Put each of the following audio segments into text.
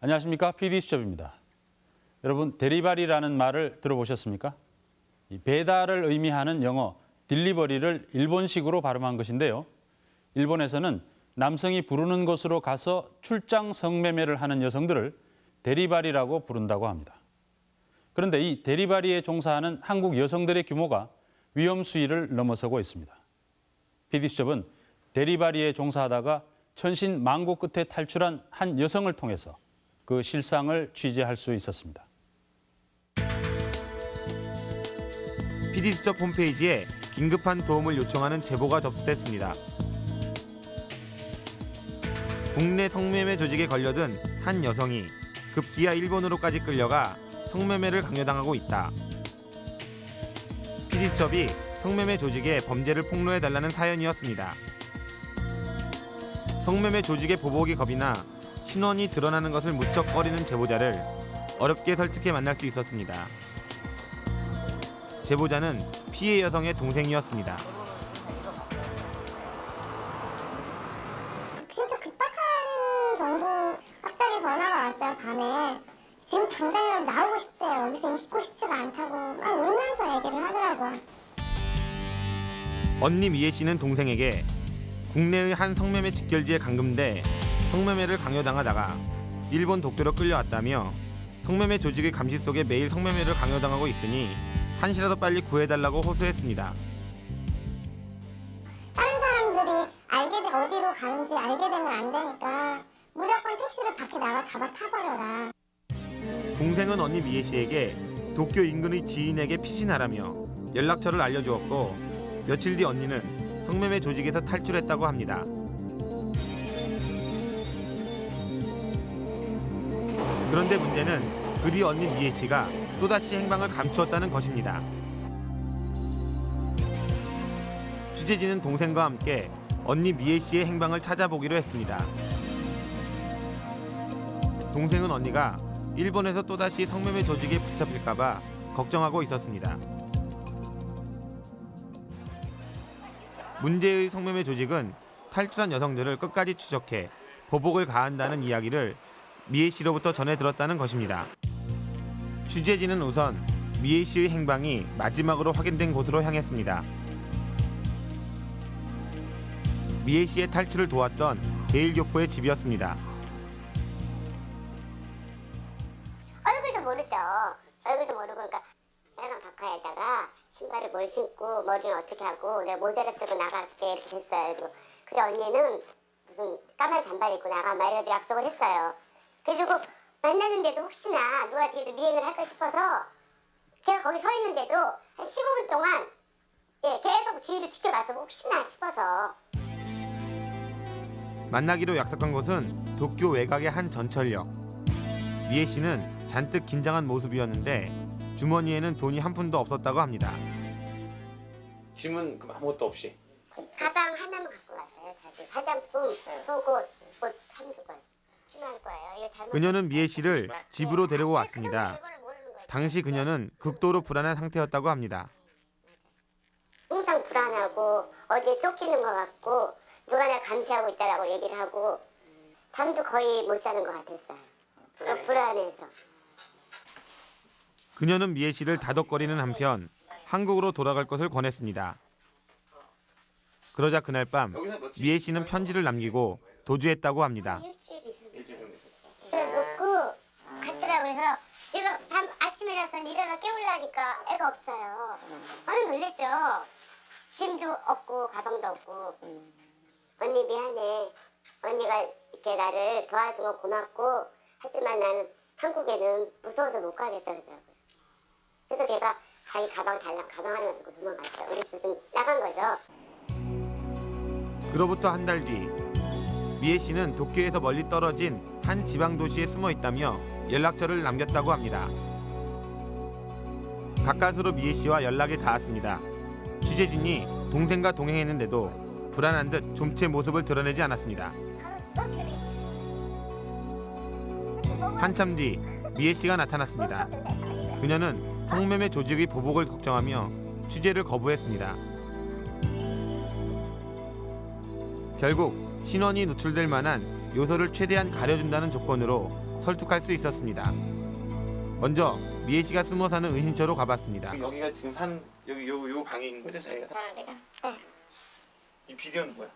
안녕하십니까 PD수첩입니다. 여러분 데리바리라는 말을 들어보셨습니까? 이 배달을 의미하는 영어 딜리버리를 일본식으로 발음한 것인데요. 일본에서는 남성이 부르는 곳으로 가서 출장 성매매를 하는 여성들을 데리바리라고 부른다고 합니다. 그런데 이 데리바리에 종사하는 한국 여성들의 규모가 위험 수위를 넘어서고 있습니다. PD수첩은 데리바리에 종사하다가 천신 망고 끝에 탈출한 한 여성을 통해서 그 실상을 취재할 수 있었습니다. PD수첩 홈페이지에 긴급한 도움을 요청하는 제보가 접수됐습니다. 국내 성매매 조직에 걸려든 한 여성이 급기야 일본으로까지 끌려가 성매매를 강요당하고 있다. PD수첩이 성매매 조직의 범죄를 폭로해달라는 사연이었습니다. 성매매 조직의 보복이 겁이 나 신원이 드러나는 것을 무척 꺼리는 제보자를 어렵게 설득해 만날 수 있었습니다. 제보자는 피해 여성의 동생이었습니다. 진짜 급박한 정도 갑자기 전화가 왔어요 밤에 지금 당장이라도 나오고 싶대요 여기서 있고 싶지가 않다고 막 울면서 얘기를 하더라고요 언니 미애 씨는 동생에게 국내의 한 성매매 직결지에 감금돼 성매매를 강요당하다가 일본 도쿄로 끌려왔다며 성매매 조직의 감시 속에 매일 성매매를 강요당하고 있으니 한시라도 빨리 구해달라고 호소했습니다. 다른 사람들이 알게 돼 어디로 가는지 알게 되면 안 되니까 무조건 택시를 밖에 나가 잡아 타버려라 동생은 언니 미애 씨에게 도쿄 인근의 지인에게 피신하라며 연락처를 알려주었고 며칠 뒤 언니는 성매매 조직에서 탈출했다고 합니다. 그런데 문제는 그뒤 언니 미애 씨가 또다시 행방을 감추었다는 것입니다. 취재진은 동생과 함께 언니 미애 씨의 행방을 찾아보기로 했습니다. 동생은 언니가 일본에서 또다시 성매매 조직에 붙잡힐까봐 걱정하고 있었습니다. 문제의 성매매 조직은 탈출한 여성들을 끝까지 추적해 보복을 가한다는 이야기를 미애 씨로부터 전해 들었다는 것입니다. 취재진은 우선 미애 씨의 행방이 마지막으로 확인된 곳으로 향했습니다. 미애 씨의 탈출을 도왔던 제일교포의 집이었습니다. 얼굴도 모르죠. 얼굴도 모르고 그러니까 빨간 바카에다가 신발을 뭘 신고 머리는 어떻게 하고 내가 모자를 쓰고 나갈게 이렇게 했어요. 그래 언니는 무슨 까만 잠바 입고 나가 막 이래가지고 약속을 했어요. 그래가지고 만나는데도 혹시나 누가 뒤에서 미행을 할까 싶어서 걔가 거기 서 있는데도 한 15분 동안 예, 계속 주위를 지켜봤어 혹시나 싶어서 만나기로 약속한 곳은 도쿄 외곽의 한 전철역. 미애 씨는 잔뜩 긴장한 모습이었는데 주머니에는 돈이 한 푼도 없었다고 합니다. 짐은 그럼 아무것도 없이 가방 하나만 갖고 왔어요. 자기 화장품, 속옷, 옷 한두 벌. 심할 거예요. 이거 잘못 그녀는 미애 씨를 집으로 데리고 아, 왔습니다. 당시 그녀는 극도로 불안한 상태였다고 합니다. 항상 불안하고 어디에 쫓기는 것 같고 누가 날 감시하고 있다라고 얘기를 하고 잠도 거의 못 자는 것 같았어요. 어, 불안해서. 그녀는 미애 씨를 다독거리는 한편 한국으로 돌아갈 것을 권했습니다. 그러자 그날 밤 미애 씨는 편지를 남기고 도주했다고 합니다. 그래서 놓고 갔더라 그래서 얘가 밤 아침이라서 일어나 깨우려니까 애가 없어요. 아니 놀랬죠. 짐도 없고 가방도 없고 언니 미안해. 언니가 이렇게 나를 도와줘서 고맙고 하지만 나는 한국에는 무서워서 못 가겠어 그러더라고요. 그래서 걔가 자기 가방 달랑 가방 하나만 들고 도망갔어요. 우리 집에서 나간 거죠. 그로부터 한 달 뒤 미애 씨는 도쿄에서 멀리 떨어진 한 지방 도시에 숨어 있다며 연락처를 남겼다고 합니다. 가까스로 미애 씨와 연락이 닿았습니다. 취재진이 동생과 동행했는데도 불안한 듯 좀체 모습을 드러내지 않았습니다. 한참 뒤 미애 씨가 나타났습니다. 그녀는 성매매 조직의 보복을 걱정하며 취재를 거부했습니다. 결국 신원이 노출될 만한 요소를 최대한 가려준다는 조건으로 설득할 수 있었습니다. 먼저 미애 씨가 숨어 사는 은신처로 가봤습니다. 여기가 지금 산 여기 요, 요 방인 거죠 저희가 사는 데가. 네. 이 비디오는 뭐야?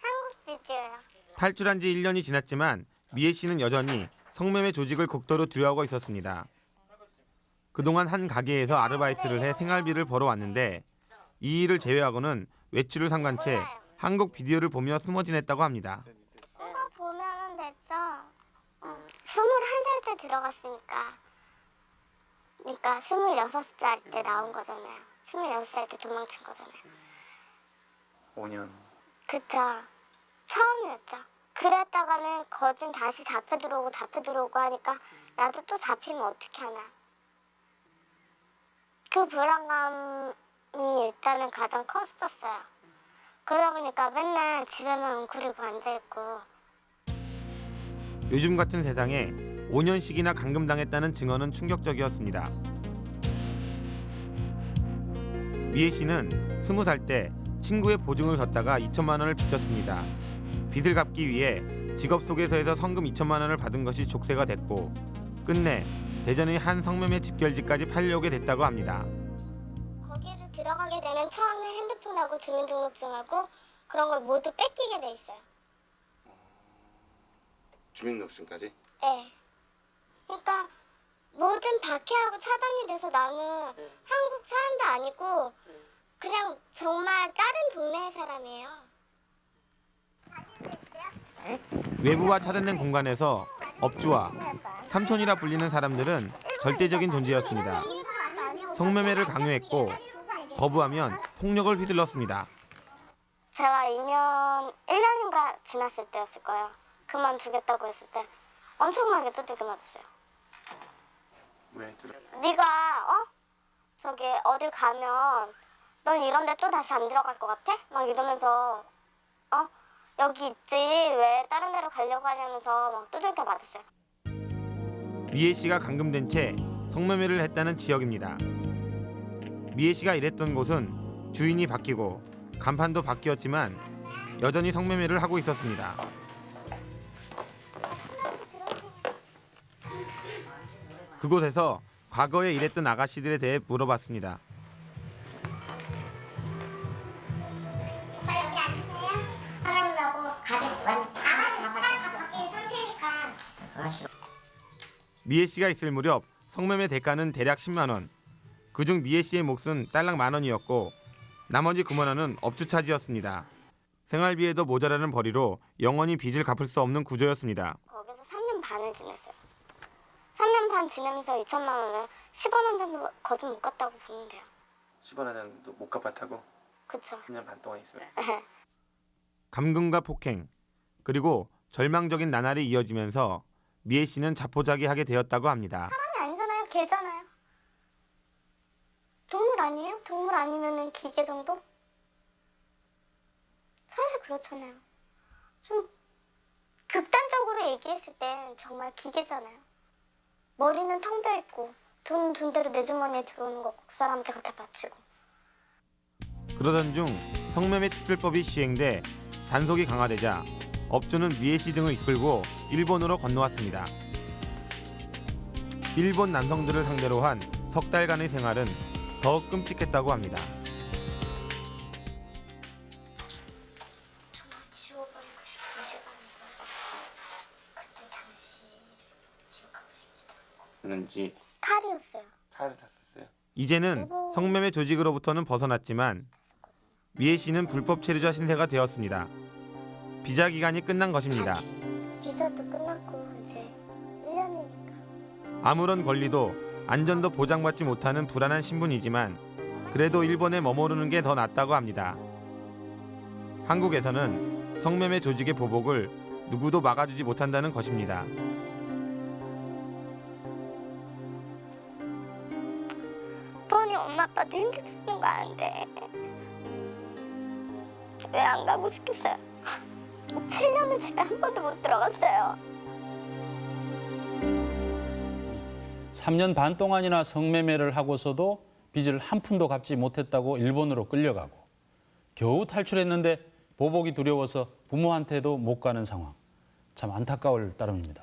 한국 비디오요. 탈출한 지 1년이 지났지만 미애 씨는 여전히 성매매 조직을 극도로 두려워하고 있었습니다. 그동안 한 가게에서 아르바이트를 해 생활비를 벌어왔는데 이 일을 제외하고는 외출을 삼간 채 한국 비디오를 보며 숨어 지냈다고 합니다. 그거 보면 됐죠. 어. 스물한 살때 들어갔으니까. 그러니까 스물여섯 살때 나온 거잖아요. 스물여섯 살때 도망친 거잖아요. 5년 그쵸. 처음이었죠. 그랬다가는 거진 다시 잡혀 들어오고 잡혀 들어오고 하니까 나도 또 잡히면 어떻게 하나. 그 불안감이 일단은 가장 컸었어요. 그러다 보니까 맨날 집에만 웅크리고 앉아있고 요즘 같은 세상에 5년씩이나 감금당했다는 증언은 충격적이었습니다. 미애 씨는 20살 때 친구의 보증을 졌다가 2천만 원을 빚졌습니다. 빚을 갚기 위해 직업 소개서에서 성금 2천만 원을 받은 것이 족쇄가 됐고 끝내 대전의 한 성매매 집결지까지 팔려오게 됐다고 합니다. 들어가게 되면 처음에 핸드폰하고 주민등록증하고 그런 걸 모두 뺏기게 돼 있어요. 주민등록증까지? 네. 그러니까 모든 박해하고 차단이 돼서 나는 한국 사람도 아니고 그냥 정말 다른 동네의 사람이에요. 외부와 차단된 공간에서 업주와 삼촌이라 불리는 사람들은 절대적인 존재였습니다. 성매매를 강요했고 거부하면 폭력을 휘둘렀습니다. 제가 2년, 1년인가 지났을 때였을 거예요. 그만두겠다고 했을 때 엄청나게 두들겨 맞았어요. 왜 들어? 네가 어? 저기 어딜 가면 넌 이런 데 또 다시 안 들어갈 것 같아? 막 이러면서 어? 여기 있지 왜 다른 데로 가려고 하냐면서 막 두들겨 맞았어요. 미애 씨가 감금된 채 성매매를 했다는 지역입니다. 미애 씨가 일했던 곳은 주인이 바뀌고 간판도 바뀌었지만 여전히 성매매를 하고 있었습니다. 그곳에서 과거에 일했던 아가씨들에 대해 물어봤습니다. 미애 씨가 있을 무렵 성매매 대가는 대략 10만 원. 그중 미애 씨의 몫은 딸랑 만 원이었고 나머지 9만 원은 업주 차지였습니다. 생활비에도 모자라는 벌이로 영원히 빚을 갚을 수 없는 구조였습니다. 거기서 3년 반을 지냈어요. 3년 반 지내면서 2천만 원을 10원 원 정도 거짓 못 갔다고 보면 돼요. 10원에는 못 갚았다고 그쵸? 3년 반 동안 있으면 감금과 폭행 그리고 절망적인 나날이 이어지면서 미애 씨는 자포자기하게 되었다고 합니다. 사람이 아니잖아요. 개잖아요. 동물 아니에요? 동물 아니면은 기계 정도? 사실 그렇잖아요. 좀 극단적으로 얘기했을 땐 정말 기계잖아요. 머리는 텅 비어 있고 돈 돈대로 내 주머니에 들어오는 거고 그 사람한테 그렇게 바치고 그러던 중 성매매 특별법이 시행돼 단속이 강화되자 업주는 미애 씨 등을 이끌고 일본으로 건너왔습니다. 일본 남성들을 상대로 한 석 달간의 생활은 더욱 끔찍했다고 합니다. 는지 칼이었어요. 칼을 탔었어요 이제는 성매매 조직으로부터는 벗어났지만 미애 씨는 불법 체류자 신세가 되었습니다. 비자 기간이 끝난 것입니다. 비자도 끝났고 이제 1년이니까 아무런 권리도 안전도 보장받지 못하는 불안한 신분이지만 그래도 일본에 머무르는 게 더 낫다고 합니다. 한국에서는 성매매 조직의 보복을 누구도 막아주지 못한다는 것입니다. 뻔히 엄마 아빠도 힘들게 사는 거 아는데 왜 안 가고 싶겠어요? 7년을 집에 한 번도 못 들어갔어요 3년 반 동안이나 성매매를 하고서도 빚을 한 푼도 갚지 못했다고 일본으로 끌려가고 겨우 탈출했는데 보복이 두려워서 부모한테도 못 가는 상황. 참 안타까울 따름입니다.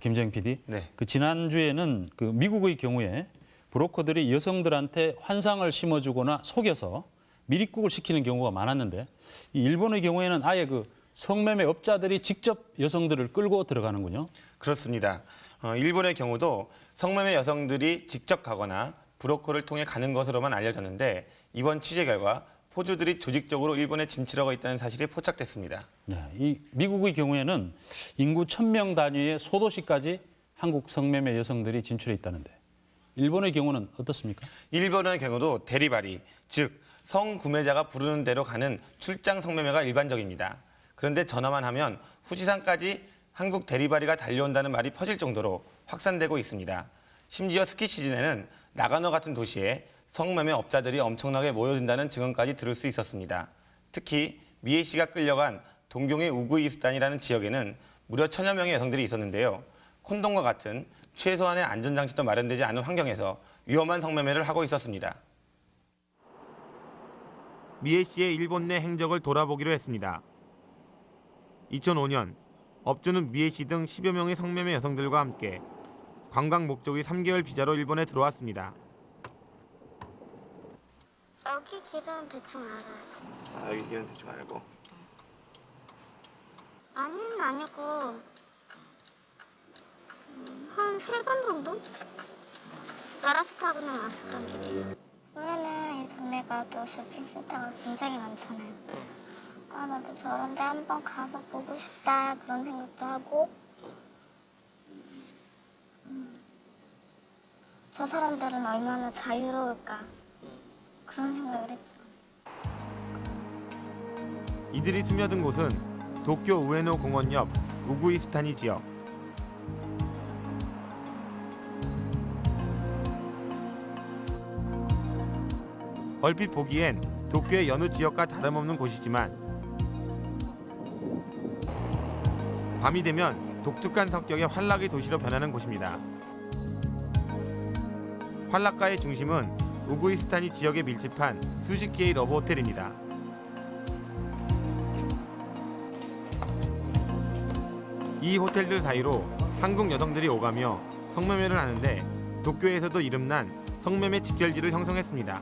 김정 PD. 네. 그 지난주에는 그 미국의 경우에 브로커들이 여성들한테 환상을 심어주거나 속여서 미립국을 시키는 경우가 많았는데 이 일본의 경우에는 아예 그 성매매 업자들이 직접 여성들을 끌고 들어가는군요. 그렇습니다. 어, 일본의 경우도 성매매 여성들이 직접 가거나 브로커를 통해 가는 것으로만 알려졌는데 이번 취재 결과 포주들이 조직적으로 일본에 진출하고 있다는 사실이 포착됐습니다. 네, 이 미국의 경우에는 인구 1000명 단위의 소도시까지 한국 성매매 여성들이 진출해 있다는데 일본의 경우는 어떻습니까? 일본의 경우도 대리발이, 즉 성구매자가 부르는 대로 가는 출장 성매매가 일반적입니다. 그런데 전화만 하면 후지산까지 한국 대리발이가 달려온다는 말이 퍼질 정도로 확산되고 있습니다. 심지어 스키 시즌에는 나가노 같은 도시에 성매매 업자들이 엄청나게 모여든다는 증언까지 들을 수 있었습니다. 특히 미애 씨가 끌려간 동경의 우구이스탄이라는 지역에는 무려 천여 명의 여성들이 있었는데요. 콘돔과 같은 최소한의 안전장치도 마련되지 않은 환경에서 위험한 성매매를 하고 있었습니다. 미애 씨의 일본 내 행적을 돌아보기로 했습니다. 2005년 업주는 미애 씨등 10여 명의 성매매 여성들과 함께 관광 목적의 3개월 비자로 일본에 들어왔습니다. 여기 길은 대충 알아요. 아 여기 길은 대충 알고 아니는 아니고 음, 한세 번 정도? 나라스 타고는 왔었던 길이에요. 보면은 이 동네가 또 쇼핑센터가 굉장히 많잖아요. 아 나도 저런 데 한번 가서 보고 싶다 그런 생각도 하고 음, 저 사람들은 얼마나 자유로울까 그런 생각을 했죠. 이들이 스며든 곳은 도쿄 우에노 공원 옆 우구이스타니 지역. 얼핏 보기엔 도쿄의 여느 지역과 다름없는 곳이지만 밤이 되면 독특한 성격의 환락의 도시로 변하는 곳입니다. 환락가의 중심은 우구이스다니 지역에 밀집한 수십 개의 러브 호텔입니다. 이 호텔들 사이로 한국 여성들이 오가며 성매매를 하는데 도쿄에서도 이름난 성매매 집결지를 형성했습니다.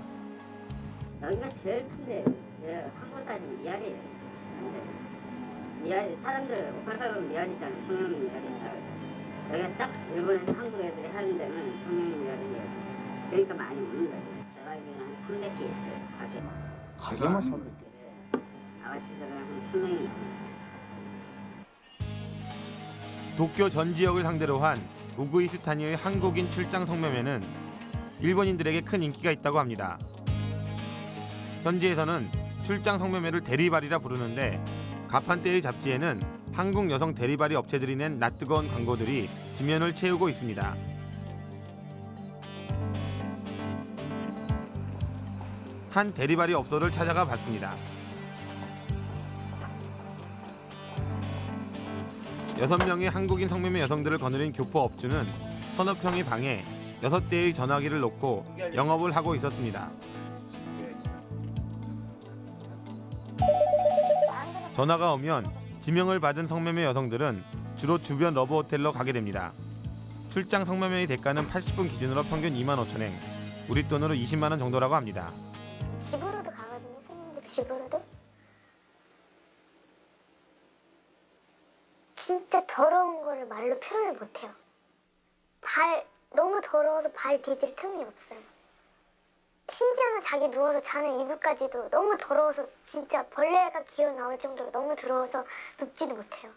여기가 제일 큰데 예, 한국 따지면 미아리예요. 미아리 사람들 588은 미아리잖아. 성형 미아리잖아. 여기가 딱 일본에서 한국 애들이 하는 데는 성형 미아리예요. 그러니까 많이 오는 거예요. 제가 알기로는 한 300개 있어요. 가게. 가게만 300개 아가씨들은 한 3명이 넘어요. 도쿄 전 지역을 상대로 한 우구이스타니의 한국인 출장 성매매는 일본인들에게 큰 인기가 있다고 합니다. 현지에서는 출장 성매매를 대리발이라 부르는데 가판대의 잡지에는 한국 여성 대리발이 업체들이 낸 낯뜨거운 광고들이 지면을 채우고 있습니다. 한 대리발이 업소를 찾아가 봤습니다. 여섯 명의 한국인 성매매 여성들을 거느린 교포 업주는 서너 평의 방에 여섯 대의 전화기를 놓고 영업을 하고 있었습니다. 전화가 오면 지명을 받은 성매매 여성들은 주로 주변 러브 호텔로 가게 됩니다. 출장 성매매의 대가는 80분 기준으로 평균 2만 5천 엔, 우리 돈으로 20만 원 정도라고 합니다. 집으로도 가거든요. 손님들 집으로도. 진짜 더러운 거를 말로 표현을 못해요. 발 너무 더러워서 발 디딜 틈이 없어요. 심지어는 자기 누워서 자는 이불까지도 너무 더러워서 진짜 벌레가 기어 나올 정도로 너무 더러워서 눕지도 못해요.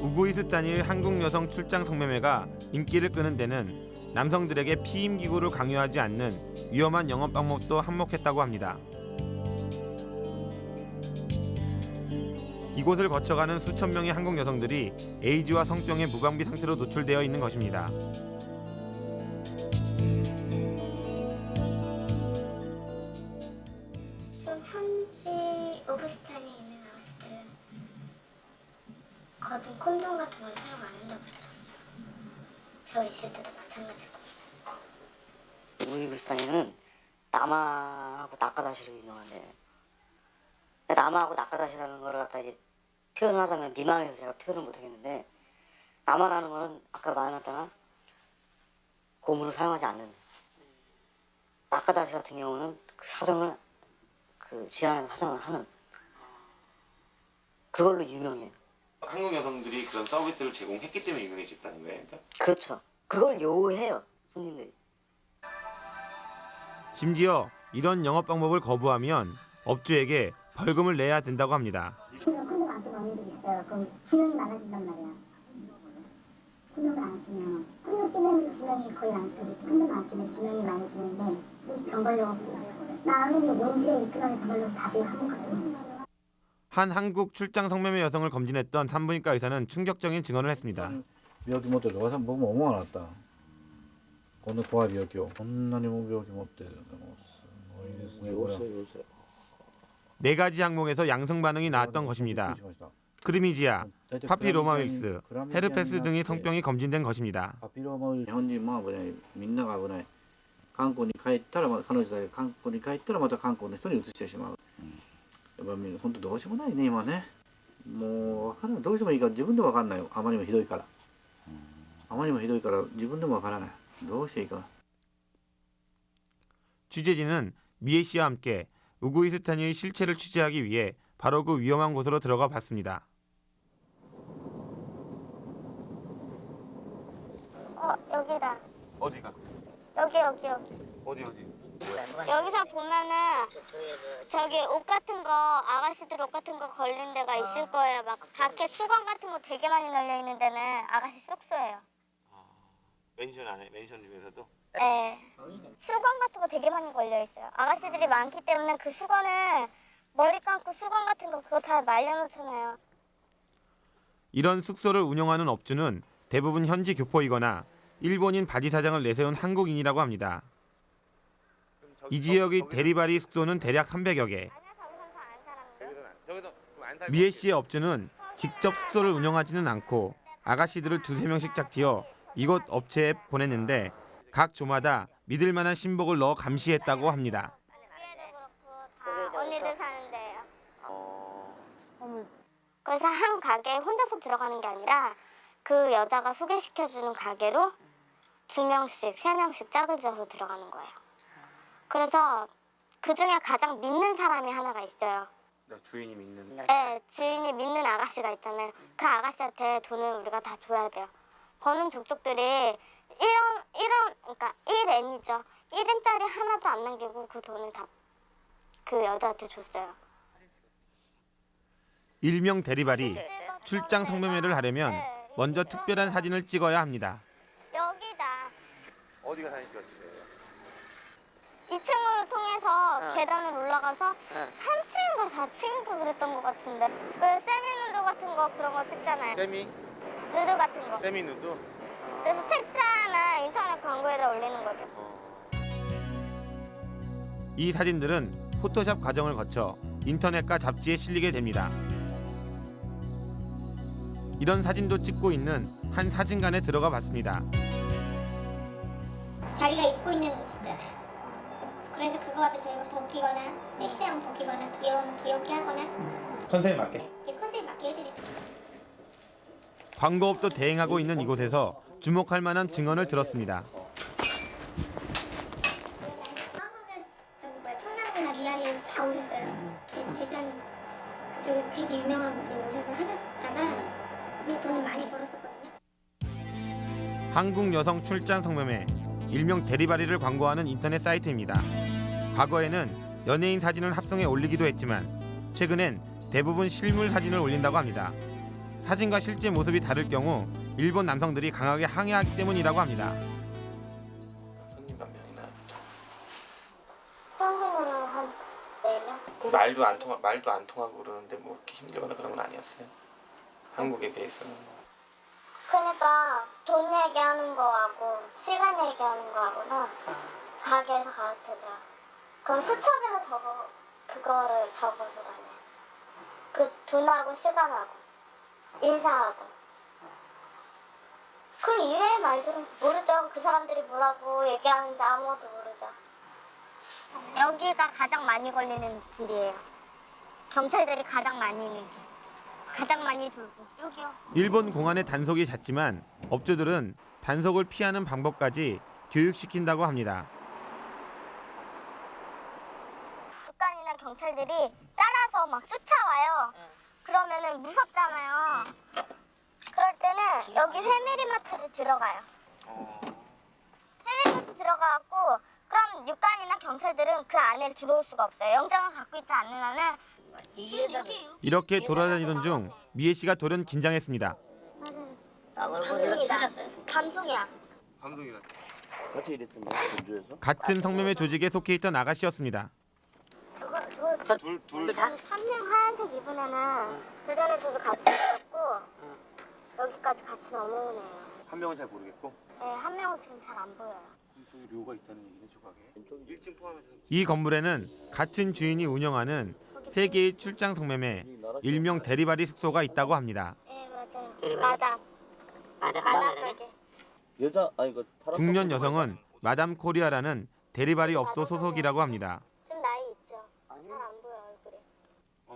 우구이스 단위의 한국 여성 출장 성매매가 인기를 끄는 데는 남성들에게 피임 기구를 강요하지 않는 위험한 영업 방법도 한몫했다고 합니다. 이곳을 거쳐가는 수천 명의 한국 여성들이 에이즈와 성병의 무방비 상태로 노출되어 있는 것입니다. 콘돔 같은 걸 사용 안 한다고 들었어요. 제가 있을 때도 마찬가지고. 우이구스탄에는 남아하고 낙가다시로 유명한데 남하고 낙가다시라는 거를 갖다 이제 표현하자면 미망해서 제가 표현을 못하겠는데 남하라는 거는 아까 말했다나 고문을 사용하지 않는 낙가다시 같은 경우는 그 사정을 그 질환에서 사정을 하는 그걸로 유명해요. 한국 여성들이 그런 서비스를 제공했기 때문에 유명해졌다는 거예요. 그러니까? 그렇죠. 그걸 요해요 손님들이. 심지어 이런 영업 방법을 거부하면 업주에게 벌금을 내야 된다고 합니다. 콘돔 안 끼고 오는 분 있어요. 그럼 지명이 많아진단 말이야. 콘돔을 안 끼면 콘돔 끼면 지명이 거의 안 뜨고 콘돔 안 끼면 지명이 많이 뜨는데 이병 걸려서 나는 이거 뭔지 이틀 만에 병 걸려서 다시 한국 갔어요. 한 한국 출장 성매매 여성을 검진했던 산부인과 의사는 충격적인 증언을 했습니다. 여기 못 들어가서 몸 엉망 났다. 오늘 고압 여기요. 겁나니 몸 여기 못 들어가서. 네 가지 항목에서 양성 반응이 나왔던 것입니다. 크리미지아, 파피로마윌스, 헤르페스 등의 성병이 검진된 것입니다. やっぱみんな本当どうしようもないね今ねもう分からないどうしてもいいか自分でも分かんないよあまりにもひどいから、あまりにもひどいから自分でも分からないどうしていいか 취재진은 미애 씨와 함께 우구이스탄의 실체를 취재하기 위해 바로 그 위험한 곳으로 들어가 봤습니다. 어 여기다. 어디가? 여기 여기 여기. 어디 어디? 여기서 보면은 저기 옷 같은 거 아가씨들 옷 같은 거 걸린 데가 있을 거예요. 막 밖에 수건 같은 거 되게 많이 널려 있는 데는 아가씨 숙소예요. 맨션 안에 맨션 중에서도 네. 수건 같은 거 되게 많이 걸려 있어요. 아가씨들이 많기 때문에 그 수건을 머리 감고 수건 같은 거 그거 다 말려놓잖아요. 이런 숙소를 운영하는 업주는 대부분 현지 교포이거나 일본인 바지 사장을 내세운 한국인이라고 합니다. 이 지역의 대리바리 숙소는 대략 300여 개. 미애 씨의 업주는 직접 숙소를 운영하지는 않고 아가씨들을 두세 명씩 짝지어 이곳 업체에 보냈는데 각 조마다 믿을 만한 신복을 넣어 감시했다고 합니다. 언니들 사는 데예요. 그래서 한 가게에 혼자서 들어가는 게 아니라 그 여자가 소개시켜주는 가게로 두 명씩, 세 명씩 짝을 지어서 들어가는 거예요. 그래서 그 중에 가장 믿는 사람이 하나가 있어요. 주인이 믿는 네, 주인이 믿는 아가씨가 있잖아요. 그 아가씨한테 돈을 우리가 다 줘야 돼요. 버는 족족들이 1원, 1원, 그러니까 1엔이죠. 1엔짜리 하나도 안 남기고 그 돈을 다 그 여자한테 줬어요. 일명 대리발이 출장 성매매를 하려면 먼저 특별한 사진을 찍어야 합니다. 여기다. 어디가 사진 찍었지? 2층으로 통해서 계단을 올라가서 3층인가 4층인가 그랬던 것 같은데 그 세미 누드 같은 거 그런 거 찍잖아요. 세미 누드 같은 거. 세미 누드. 그래서 책자나 인터넷 광고에다 올리는 거죠. 이 사진들은 포토샵 과정을 거쳐 인터넷과 잡지에 실리게 됩니다. 이런 사진도 찍고 있는 한 사진관에 들어가 봤습니다. 자기가 입고 있는 옷이잖아요. 그래서 그거 갖다 저희가 벗기거나 섹시한 벗기거나 귀여운 귀엽게 하거나 컨셉에 맞게. 이 컨셉 맞게 해드리죠. 광고업도 대행하고 있는 이곳에서 주목할 만한 증언을 들었습니다. 한국에 저기 뭐야 청남이나 미아리에서 다 오셨어요. 대, 대전 그쪽에서 되게 유명한 분이 오셔서 하셨다가 돈을 많이 벌었었거든요. 한국 여성 출장 성매매 일명 대리바리를 광고하는 인터넷 사이트입니다. 과거에는 연예인 사진을 합성해 올리기도 했지만 최근엔 대부분 실물 사진을 올린다고 합니다. 사진과 실제 모습이 다를 경우 일본 남성들이 강하게 항의하기 때문이라고 합니다. 4명? 말도 안 통하 말도 안 통하고 그러는데 뭐 이렇게 힘들거나 그런 건 아니었어요. 한국에 비해서는 그러니까 돈 얘기하는 거하고 시간 얘기하는 거하고는 가게에서 가르쳐줘요. 그럼 수첩에서 적어 그거를 적어서 다녀요. 그 돈하고 시간하고 인사하고 그 이외의 말들은 모르죠. 그 사람들이 뭐라고 얘기하는지 아무것도 모르죠. 여기가 가장 많이 걸리는 길이에요. 경찰들이 가장 많이 있는 길. 가장 많이 돌고 여기요. 일본 공안의 단속이 잦지만 업주들은 단속을 피하는 방법까지 교육시킨다고 합니다. 국간이나 경찰들이 따라서 막 쫓아와요. 그러면은 무섭잖아요. 그럴 때는 여기 회미리마트를 들어가요. 회미리마트 들어가갖고 그럼 육관이나 경찰들은 그 안에 들어올 수가 없어요. 영장을 갖고 있지 않는 한은 이렇게 돌아다니던 중 미애 씨가 돌연 긴장했습니다. 감송이다. 감송이야. 전주에서? 같은 성매매 조직에 속해 있던 아가씨였습니다. 한 명 하얀색 입은 애는 대전에서도 같이 있었고 여기까지 같이 넘어오네요. 한 명은 잘 모르겠고 네, 한 명은 지금 잘 안 보여요. 저기 료가 있다는 얘기네 조각에 1층 포함해서 이 건물에는 같은 주인이 운영하는 세 개의 출장 성매매 일명 대리바리 숙소가 있다고 합니다. 네, 맞아요. 마담. 마담 가게. 여자 아니 그 중년 여성은 마담 코리아라는 대리바리 업소 소속이라고 합니다. 좀 나이 있죠? 잘 안 보여 얼굴이.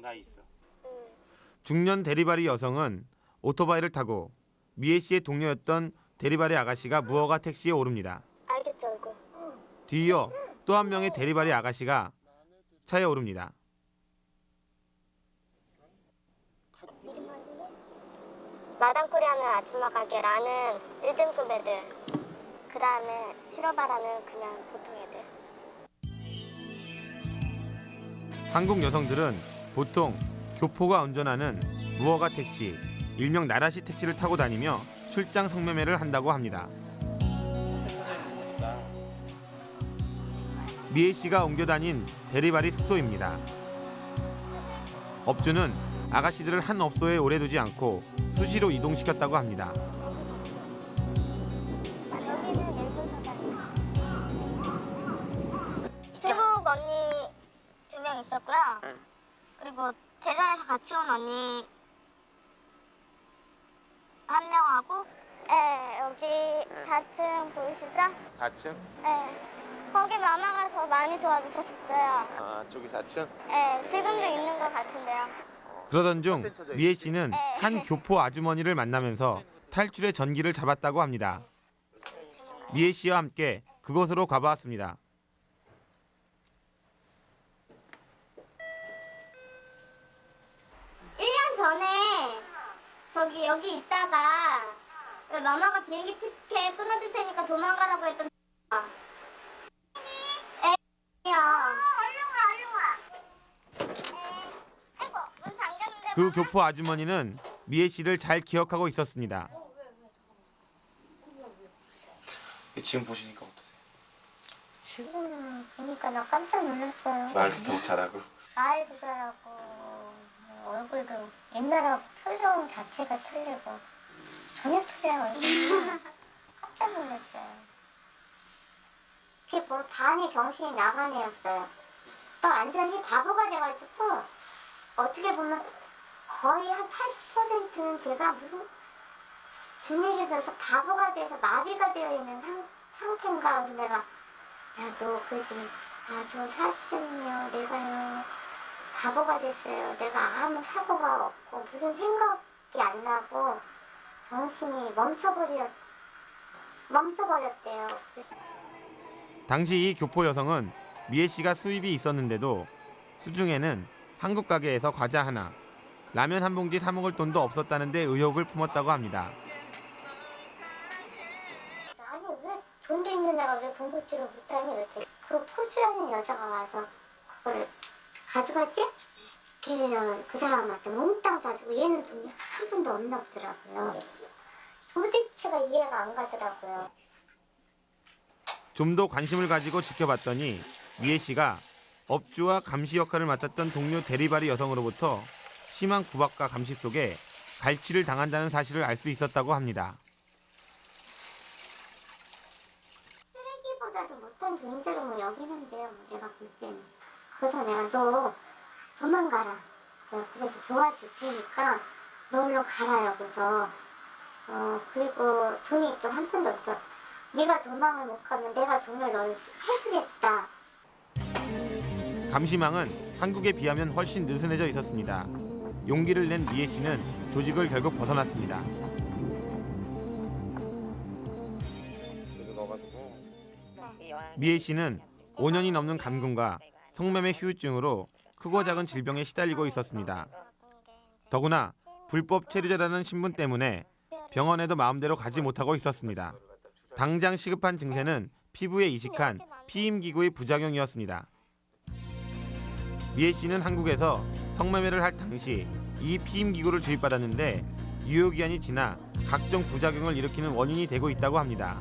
어 나이 있어 응. 중년 대리바리 여성은 오토바이를 타고 미애 씨의 동료였던 대리바리 아가씨가 무허가 택시에 오릅니다. 알겠죠 얼굴. 뒤이어 또 한 명의 대리바리 아가씨가 차에 오릅니다. 마담 코리아는 아줌마 가게라는 1등급 애들. 그 다음에 실어바라는 그냥 보통 애들. 한국 여성들은 보통 교포가 운전하는 무허가 택시, 일명 나라시 택시를 타고 다니며 출장 성매매를 한다고 합니다. 미애 씨가 옮겨 다닌 대리바리 숙소입니다. 업주는 아가씨들을 한 업소에 오래 두지 않고 수시로 이동시켰다고 합니다. 여기는 일본 사장님. 중국 언니 두 명 있었고요. 그리고 대전에서 같이 온 언니 한 명하고 네, 여기 4층 보이시죠? 4층? 네. 거기 마마가 더 많이 도와주셨어요. 아 저기 4층? 네, 지금도 있는 것 같은데요. 그러던 중 미애 씨는 한 교포 아주머니를 만나면서 탈출의 전기를 잡았다고 합니다. 미애 씨와 함께 그곳으로 가보았습니다. 1년 전에 저기 여기 있다가 왜 마마가 비행기 티켓 끊어줄 테니까 도망가라고 했던 애야. 얼른 와, 얼른 와. 아이고, 문 잠겼는데. 그 교포 아주머니는 미애 씨를 잘 기억하고 있었습니다. 지금 보시니까 어떠세요? 지금 보니까 나 깜짝 놀랐어요. 말도 잘하고 말도 잘하고 뭐 얼굴도 옛날하고 표정 자체가 틀리고 전혀 틀려요. 깜짝 놀랐어요. 그게 뭐 반이 정신이 나간 애였어요. 또 완전히 바보가 돼가지고 어떻게 보면 거의 한 80%는 제가 무슨 준익에 져서 바보가 돼서 마비가 되어 있는 상, 상태인가 그래서 내가 야 너 그랬더니 아저 사실은요 내가요 바보가 됐어요. 내가 아무 사고가 없고 무슨 생각이 안 나고 정신이 멈춰버려 멈춰버렸대요. 당시 이 교포 여성은 미애 씨가 수입이 있었는데도 수중에는 한국 가게에서 과자 하나, 라면 한 봉지 사 먹을 돈도 없었다는 데 의혹을 품었다고 합니다. 아니 왜 돈도 있는 애가 왜 봉고치를 못하니? 그 포주라는 여자가 와서 그걸 가져갔지? 걔는 그 사람한테 몽땅 가지고 얘는 돈이 한 푼도 없나 보더라고요 도대체가 이해가 안 가더라고요 좀 더 관심을 가지고 지켜봤더니 미애 씨가 업주와 감시 역할을 맡았던 동료 대리바리 여성으로부터 심한 구박과 감시 속에 갈취를 당한다는 사실을 알 수 있었다고 합니다. 쓰레기보다도 못한 존재로 뭐 여기는데요, 뭐 내가 볼 때는. 그래서 내가 너 도망가라. 내가 그래서 도와줄 테니까 너로 가라 여기서. 어 그리고 돈이 또 한 푼도 없어. 네가 도망을 못 가면 내가 돈을 너를 해주겠다. 감시망은 한국에 비하면 훨씬 느슨해져 있었습니다. 용기를 낸 미애 씨는 조직을 결국 벗어났습니다. 미애 씨는 5년이 넘는 감금과 성매매 후유증으로 크고 작은 질병에 시달리고 있었습니다. 더구나 불법 체류자라는 신분 때문에 병원에도 마음대로 가지 못하고 있었습니다. 당장 시급한 증세는 피부에 이식한 피임기구의 부작용이었습니다. 미애 씨는 한국에서 성매매를 할 당시 이 피임기구를 주입받았는데 유효기한이 지나 각종 부작용을 일으키는 원인이 되고 있다고 합니다.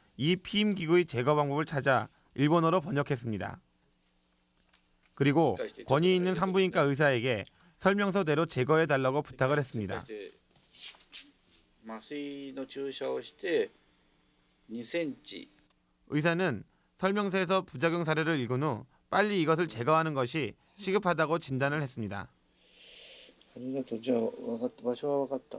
이 피임 기구의 제거 방법을 찾아 일본어로 번역했습니다. 그리고 권위 있는 산부인과 의사에게 설명서대로 제거해 달라고 부탁을 했습니다. 麻酔の注射をして2センチ 의사는 설명서에서 부작용 사례를 읽은 후 빨리 이것을 제거하는 것이 시급하다고 진단을 했습니다. ありがとうじゃあ分かった場所は分かった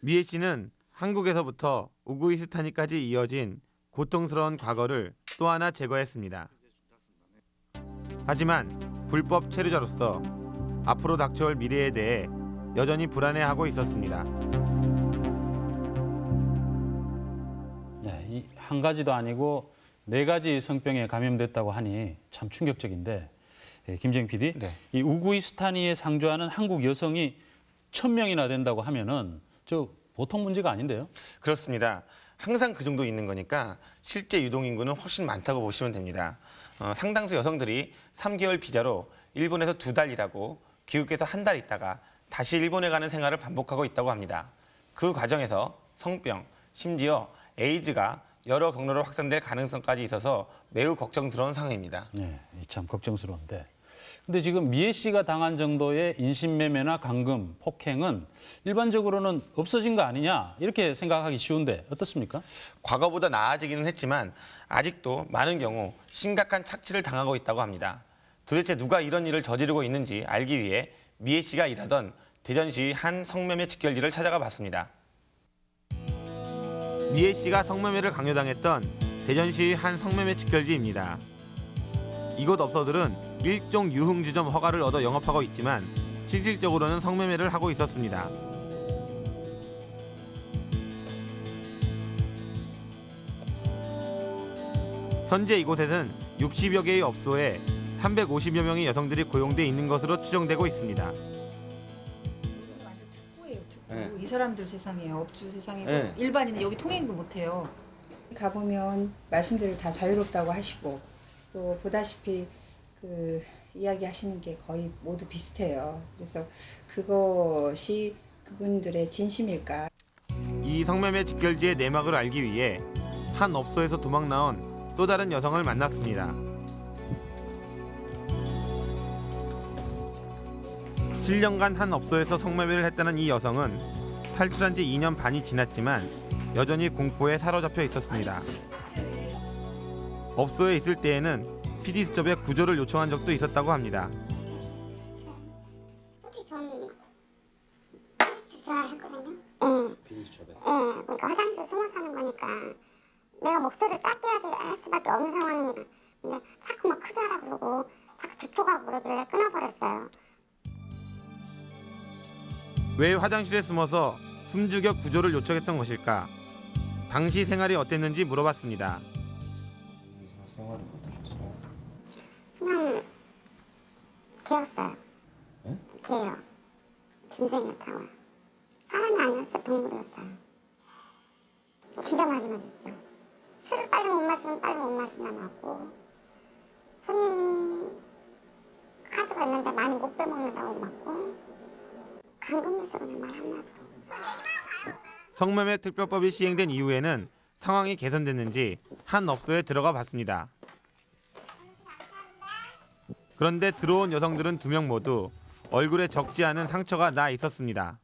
미애 씨는 한국에서부터 우구이스탄이까지 이어진 고통스러운 과거를 또 하나 제거했습니다. 하지만 불법 체류자로서 앞으로 닥쳐올 미래에 대해 여전히 불안해하고 있었습니다. 네, 한 가지도 아니고 네 가지 성병에 감염됐다고 하니 참 충격적인데 예, 김정 PD, 네. 이 우구이스탄이에 상주하는 한국 여성이 천 명이나 된다고 하면은 저 보통 문제가 아닌데요. 그렇습니다. 항상 그 정도 있는 거니까 실제 유동 인구는 훨씬 많다고 보시면 됩니다. 어, 상당수 여성들이 3개월 비자로 일본에서 두 달 일하고 귀국해서 한 달 있다가 다시 일본에 가는 생활을 반복하고 있다고 합니다. 그 과정에서 성병, 심지어 에이즈가 여러 경로로 확산될 가능성까지 있어서 매우 걱정스러운 상황입니다. 네, 이참 걱정스러운데. 근데 지금 미애 씨가 당한 정도의 인신매매나 감금, 폭행은 일반적으로는 없어진 거 아니냐 이렇게 생각하기 쉬운데 어떻습니까? 과거보다 나아지기는 했지만 아직도 많은 경우 심각한 착취를 당하고 있다고 합니다. 도대체 누가 이런 일을 저지르고 있는지 알기 위해 미애 씨가 일하던 대전시 한 성매매 직결지를 찾아가 봤습니다. 미애 씨가 성매매를 강요당했던 대전시 한 성매매 직결지입니다. 이곳 업소들은 일종 유흥주점 허가를 얻어 영업하고 있지만 실질적으로는 성매매를 하고 있었습니다. 현재 이곳에는 60여 개의 업소에 350여 명의 여성들이 고용돼 있는 것으로 추정되고 있습니다. 완전 특구예요, 특구. 네. 이 사람들 세상이에요, 업주 세상이고 네. 일반인은 여기 통행도 못해요. 가보면 말씀들을 다 자유롭다고 하시고 또 보다시피 그 이야기하시는 게 거의 모두 비슷해요. 그래서 그것이 그분들의 진심일까? 이 성매매 직결지의 내막을 알기 위해 한 업소에서 도망 나온 또 다른 여성을 만났습니다. 7년간 한 업소에서 성매매를 했다는 이 여성은 탈출한 지 2년 반이 지났지만 여전히 공포에 사로잡혀 있었습니다. 업소에 있을 때에는 PD 수첩에 구조를 요청한 적도 있었다고 합니다. 예. 예. 그러니까 화장실 숨어 사는 거니까 내가 목소리를 작게 할 수밖에 없는 상황이니까. 근데 자꾸 막 크게 하라 그러고 자꾸 재촉하고 그러길래 끊어버렸어요. 왜 화장실에 숨어서 숨죽여 구조를 요청했던 것일까? 당시 생활이 어땠는지 물어봤습니다. 생활이? 그냥 개였어요. 예? 개요. 짐승이었다고요. 사람이 아니었어요. 동물이었어요. 진짜 많이 맞았죠. 술을 빨리 못 마시면 빨리 못 마신다 맞고 손님이 카드가 있는데 많이 못 빼먹는다고 맞고 감금했어 그냥 말 한마디로. 성매매 특별법이 시행된 이후에는 상황이 개선됐는지 한 업소에 들어가 봤습니다. 그런데 들어온 여성들은 두 명 모두 얼굴에 적지 않은 상처가 나 있었습니다.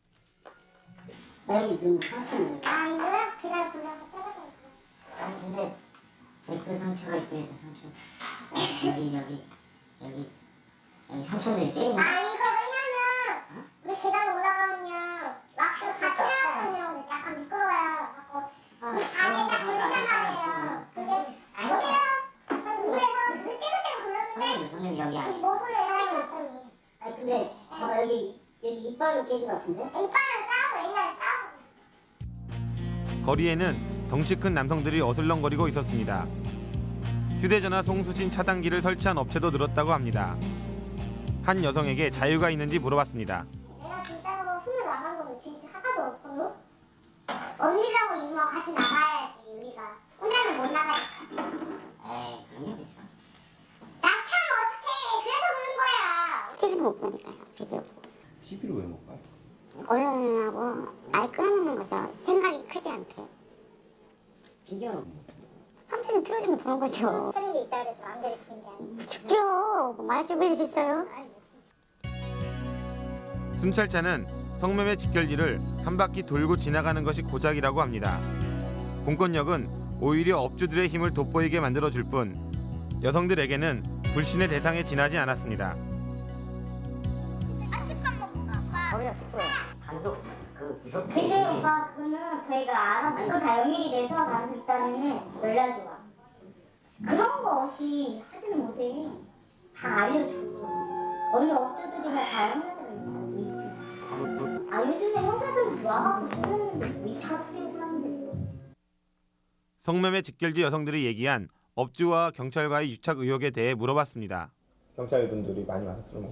여기 눈 상처는 아 이거요? 그냥 돌려서 때려서 아니 근데 그 상처가 있고 상처 여기 여기 여기 상처들이 때리는 아 이거 왜냐면 우리 계단 올라가면요 왁스 같이 나거든요 약간 미끄러워요 갖고 이 방에 딱 걸린단 말이에요 근데 보세요 위에서 물 때문에 굴렀는데 선생님 여기 안이 모서리에 사람이 있어요 아니 근데 봐봐 여기 여기 이빨로 깨진 것 같은데? 이빨을 쌓아서 옛날에 쌓아서 거리에는 덩치 큰 남성들이 어슬렁거리고 있었습니다. 휴대전화 송수신 차단기를 설치한 업체도 늘었다고 합니다. 한 여성에게 자유가 있는지 물어봤습니다. 내가 진짜로 흠을 나간 거는 진짜 하나도 없거든 언니라고 이모 같이 나가야지 우리가 혼자는 못 나가니까 에이 그런 게 있어 나 참 어떡해 그래서 그런 거야 TV를 못 보니까요 비디오 TV를 왜못 봐요? 언론하고 아예 끊어놓는 거죠. 생각이 크지 않게. 비디오는 삼촌이 틀어주면 보는 거죠. 사람이 있다 그래서 마음대로 키는 게 아니고. 죽죠. 뭐 많이 죽을 일 있어요. 순찰차는 성매매 직결지를 한 바퀴 돌고 지나가는 것이 고작이라고 합니다. 공권력은 오히려 업주들의 힘을 돋보이게 만들어줄 뿐 여성들에게는 불신의 대상에 지나지 않았습니다. 거기다 듣고 단속 그 구속 근데 오빠 그거는 저희가 알아서 이거 다 연결이 돼서 단속 있다면은 연락이 와. 그런 거 없이 하지는 못해. 다 알려줘. 어느 업주들이나 다 형사들이 다 있지. 아 요즘에 형사들 와갖고 수련하는데 위차 뿌리고 하는데. 성매매 직결지 여성들이 얘기한 업주와 경찰과의 유착 의혹에 대해 물어봤습니다. 경찰분들이 많이 왔었어요.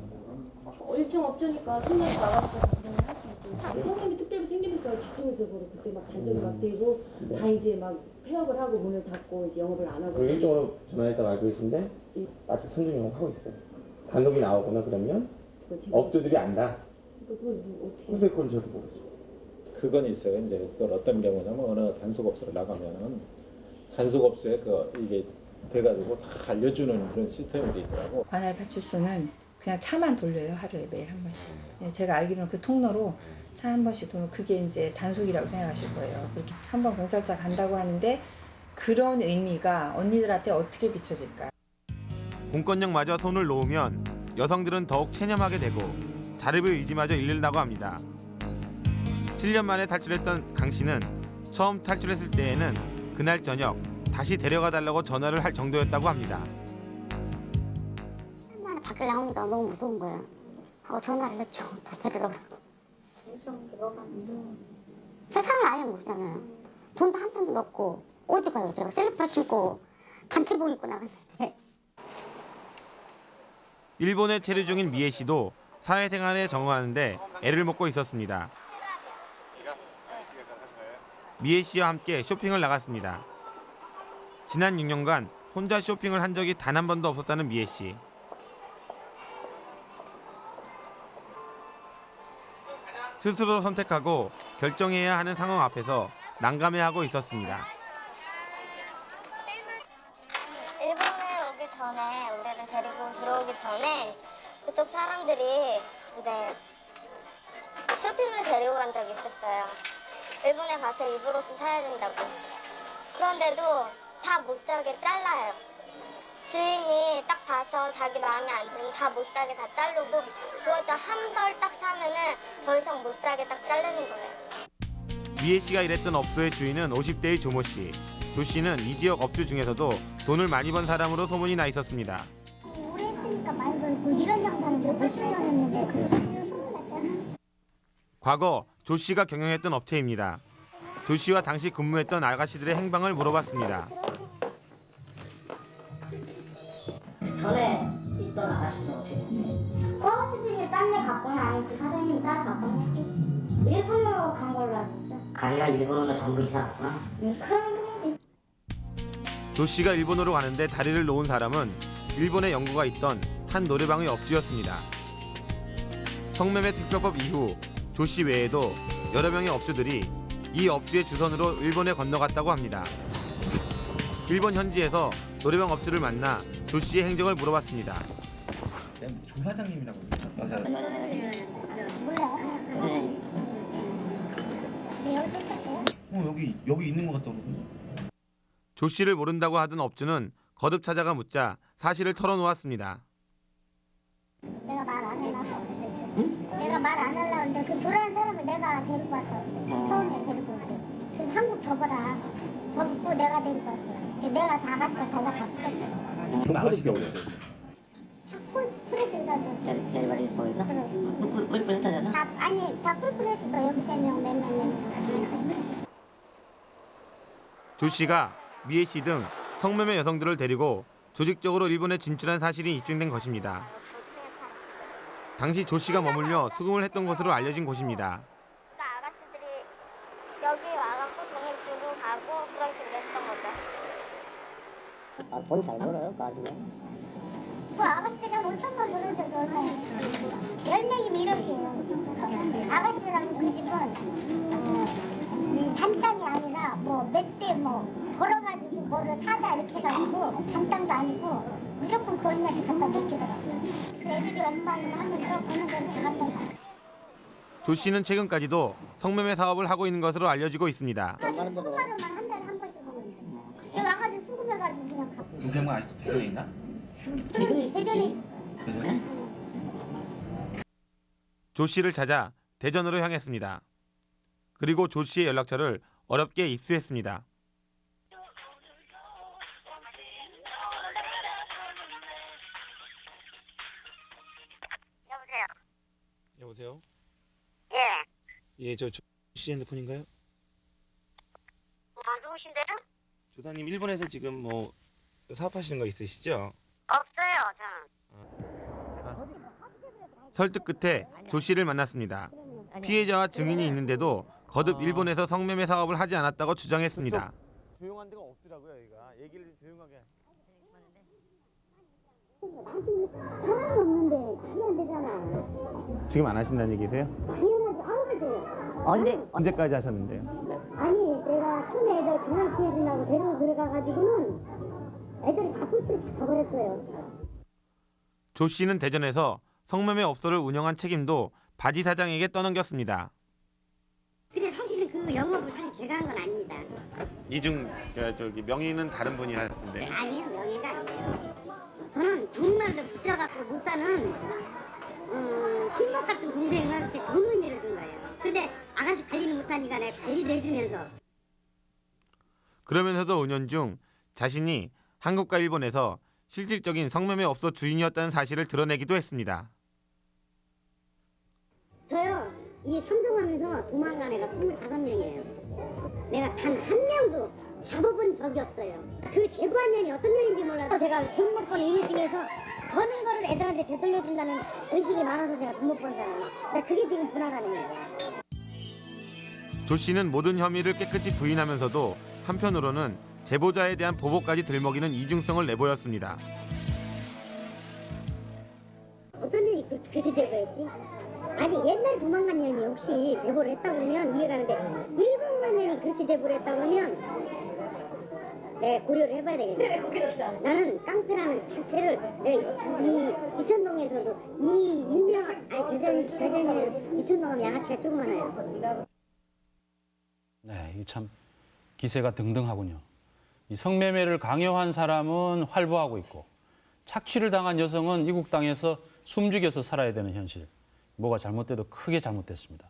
어, 일정 업주니까 손님이 나가서 할수 있죠. 성님이 특별히 생기면서 집중해서 그러 그때 막 단속이 막 되고 다 이제 막 폐업을 하고 문을 닫고 이제 영업을 안 하고 그리고 일종으로 전화했다고 알고 계신데 아직 선중 영업하고 있어요. 단속이 나오거나 그러면 업주들이 안다. 그거 뭐 어떻게 후세 건 저도 모르죠. 그건 있어요. 이제 그걸 어떤 경우냐면 어느 단속업소를 나가면은 단속업소에 그 이게 돼가지고 다 알려주는 그런 시스템이 돼 있더라고. 관할 파출소는 그냥 차만 돌려요 하루에 매일 한 번씩. 예, 제가 알기로는 그 통로로 차 한 번씩 돌면 그게 이제 단속이라고 생각하실 거예요. 그렇게 한 번 경찰차 간다고 하는데 그런 의미가 언니들한테 어떻게 비춰질까? 공권력마저 손을 놓으면 여성들은 더욱 체념하게 되고 자립의 의지마저 잃는다고 합니다. 7년 만에 탈출했던 강 씨는 처음 탈출했을 때에는 그날 저녁 다시 데려가 달라고 전화를 할 정도였다고 합니다. 나는 밖을 나오니까 너무 무서운 거야. 하고 전화를 했죠. 다 오라고. 무서운 게 뭐가 무서워. 세상을 아예 모르잖아요. 돈도 한 푼도 없고 어디 가요 제가 슬리퍼 신고 단체복 입고 나갔는데 일본에 체류 중인 미애 씨도 사회생활에 적응하는데 애를 먹고 있었습니다. 미애 씨와 함께 쇼핑을 나갔습니다. 지난 6년간 혼자 쇼핑을 한 적이 단 한 번도 없었다는 미애 씨. 스스로 선택하고 결정해야 하는 상황 앞에서 난감해하고 있었습니다. 일본에 오기 전에 우리를 데리고 들어오기 전에 그쪽 사람들이 이제 쇼핑을 데리고 간 적이 있었어요. 일본에 가서 입으로서 사야 된다고. 그런데도 다 못 사게 잘라요. 주인이 딱 봐서 자기 마음에 안 들면 다 못 사게 다 자르고 그것도 한 벌 딱 사면은 더 이상 못 사게 딱 자르는 거예요. 미애 씨가 일했던 업소의 주인은 50대의 조모 씨. 조 씨는 이 지역 업주 중에서도 돈을 많이 번 사람으로 소문이 나 있었습니다. 오래 했으니까 많이 벌고 이런 장사는 몇십 년 했는데 소문났잖아. 과거 조 씨가 경영했던 업체입니다. 조 씨와 당시 근무했던 아가씨들의 행방을 물어봤습니다. 전에 있던 아가씨는 어떻게 됐나요? 그 아가씨들이 딴데 갔거나 아니면 그 사장님이 따라 갔거나 했겠지. 일본으로 간 걸로 알고 있어. 가게가 일본으로 전부 이사 갔구나. 응, 그런 게조 씨가 일본으로 가는데 다리를 놓은 사람은 일본에 연구가 있던 한 노래방의 업주였습니다. 성매매 특별법 이후 조씨 외에도 여러 명의 업주들이 이 업주의 주선으로 일본에 건너갔다고 합니다. 일본 현지에서 노래방 업주를 만나 조 씨의 행적을 물어봤습니다. 조 사장님이라고 있을게요. 어 여기 여기 있는 것 같더라고. 조 씨를 모른다고 하던 업주는 거듭 찾아가 묻자 사실을 털어놓았습니다. 내가 말 안 해놔서. 내가 말 안 하려고 했는데 그 조라는 사람을 내가 데리고 왔어. 처음에 데리고 올 때. 그래서 한국 접어라. 접고 내가 데리고 왔어. 내가 다 갔어. 달라 다 찍었어. 그럼 아가씨가 어딨어요? 풀, 풀에서 일하죠. 셀바리 보이나? 뿔뿔 했다잖아. 다, 아니, 다 뿔뿔했어. 여기 세 명, 네 명, 네 명. 조 씨가 미애 씨 등 성매매 여성들을 데리고 조직적으로 일본에 진출한 사실이 입증된 것입니다. 당시 조 씨가 머물며 수금을 했던 것으로 알려진 곳입니다. 그러니까 아가씨들이 여기 와갖고 돈을 주고 가고 그런 식으로 했던 거죠. 아, 돈 잘 벌어요, 그 아줌마. 그 아가씨들이랑 5천만 벌어서 열 명이면 이렇게 아가씨들하고 그 집은 어, 단땅이 아니라 뭐 몇 대뭐 걸어가지고 뭐를 사자 이렇게 해가지고 단땅도 아니고 무조건 거기까지 갖다 놓기더라고요. 그 애들이 엄마는 버는 데는 다 갖다 놔. 조 씨는 최근까지도 성매매 사업을 하고 있는 것으로 알려지고 있습니다. 동생은 아직도 대전에 있나? 대전에 대전에 대전에? 조 씨를 찾아 대전으로 향했습니다. 그리고 조 씨의 연락처를 어렵게 입수했습니다. 여보세요. 여보세요? 예. 예, 저 조 씨 핸드폰인가요? 뭐 누구신데요? 조사님 일본에서 지금 뭐 사업하시는 거 있으시죠? 없어요, 저는. 설득 끝에 조 씨를 만났습니다. 피해자와 증인이 있는데도 거듭 일본에서 성매매 사업을 하지 않았다고 주장했습니다. 조용한 데가 없더라고요, 여기가. 얘기를 조용하게. 사람 없는데 말이 안 되잖아. 지금 안 하신다는 얘기세요? 당연하지. 아우 그세요. 언제? 언제까지 하셨는데요? 아니 내가 처음에 애들 강남시해준다고 데리고 들어가가지고는 애들이 다 뿔뿔이 다 가버렸어요. 조 씨는 대전에서 성매매 업소를 운영한 책임도 바지 사장에게 떠넘겼습니다. 근데 사실은 그 영업을 사실 제가 한 건 아닙니다. 이중 저기 명의는 다른 분이 하셨던데. 아니에요, 명예가 아니에요. 저는 정말로 붙여갖고 못 사는 어, 친목 같은 동생한테 돈을 내려준 거예요. 근데 아가씨 관리는 못하니까 내가 관리도 해주면서 그러면서도 은연중 자신이 한국과 일본에서 실질적인 성매매 업소 주인이었다는 사실을 드러내기도 했습니다. 저요 이 삼성하면서 도망간 애가 25명이에요. 내가 단 한 명도 잡아본 적이 없어요. 그 제보한 년이 어떤 년인지 몰라도 제가 돈 못 번 이유 중에서 버는 거를 애들한테 되돌려준다는 의식이 많아서 제가 돈 못 번 사람이에요. 근데 그게 지금 분하다는 얘기야. 조 씨는 모든 혐의를 깨끗이 부인하면서도 한편으로는 제보자에 대한 보복까지 들먹이는 이중성을 내보였습니다. 어떤 년이 그- 그렇게 제보했지? 아니 옛날 도망간 년이 혹시 제보를 했다 그러면 이해가 는데 일본만 년이 그렇게 제보를 했다 그러면 내가 고려를 해봐야 되겠네. 나는 깡패라는 자체를 내가 이 이천동에서도 이 유명한 아니 대전 대전에서 이천동하면 양아치가 최고 많아요. 네, 이참 기세가 등등하군요. 이 성매매를 강요한 사람은 활보하고 있고 착취를 당한 여성은 이국 땅에서 숨죽여서 살아야 되는 현실. 뭐가 잘못돼도 크게 잘못됐습니다.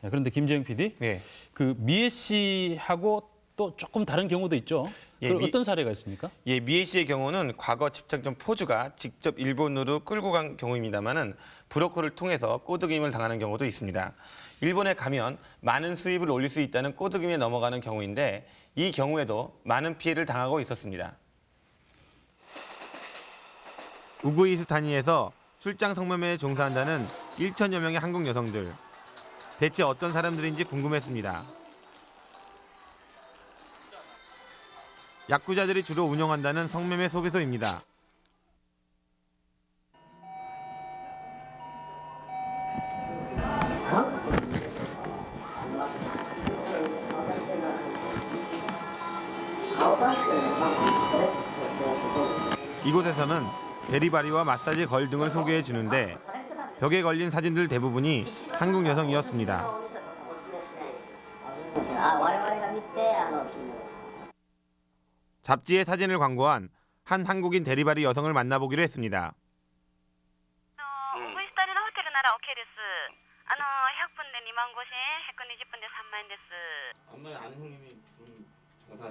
네, 그런데 김재영 PD, 네. 그 미애 씨하고 또 조금 다른 경우도 있죠. 예, 그 미- 어떤 사례가 있습니까? 예, 미애 씨의 경우는 과거 집착전 포주가 직접 일본으로 끌고 간 경우입니다만은 브로커를 통해서 꼬드김을 당하는 경우도 있습니다. 일본에 가면 많은 수입을 올릴 수 있다는 꼬드김에 넘어가는 경우인데 이 경우에도 많은 피해를 당하고 있었습니다. 우구이스타니에서 출장 성매매에 종사한다는 1천여 명의 한국 여성들. 대체 어떤 사람들인지 궁금했습니다. 야쿠자들이 주로 운영한다는 성매매 소개소입니다. 이곳에서는 베리바리와 마사지 걸 등을 소개해 주는데 벽에 걸린 사진들 대부분이 한국 여성이었습니다. 잡지에 사진을 광고한 한 한국인 대리바리 여성을 만나보기로 했습니다.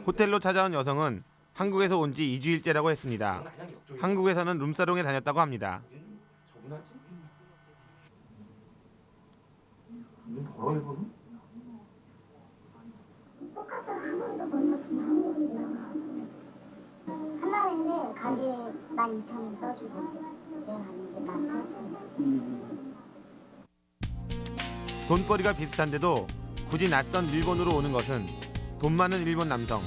호텔로 찾아온 여성은 한국에서 온 지 2주일째라고 했습니다. 한국에서는 룸사롱에 다녔다고 합니다. 저분하지? 눈 벌어 이거는? 똑같은 한 번도 못 놓친 한국이나 하나인데 가게에 12,000원 떠주고 내가 아닌데 18,000원 돈벌이가 비슷한데도 굳이 낯선 일본으로 오는 것은 돈 많은 일본 남성.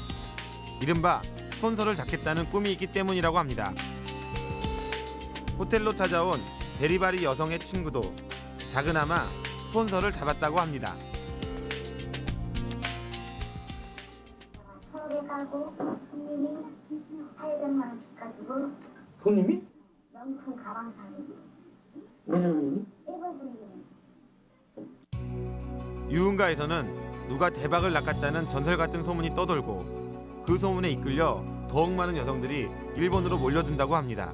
이른바 스폰서를 잡겠다는 꿈이 있기 때문이라고 합니다. 호텔로 찾아온 데리바리 여성의 친구도 작은아마 스폰서를 잡았다고 합니다. 서울에 가고 손님이 800만 원 빚가지고 손님이? 명품 가방 손님이? 일본 손님 유흥가에서는 누가 대박을 낚았다는 전설 같은 소문이 떠돌고 그 소문에 이끌려 더욱 많은 여성들이 일본으로 몰려든다고 합니다.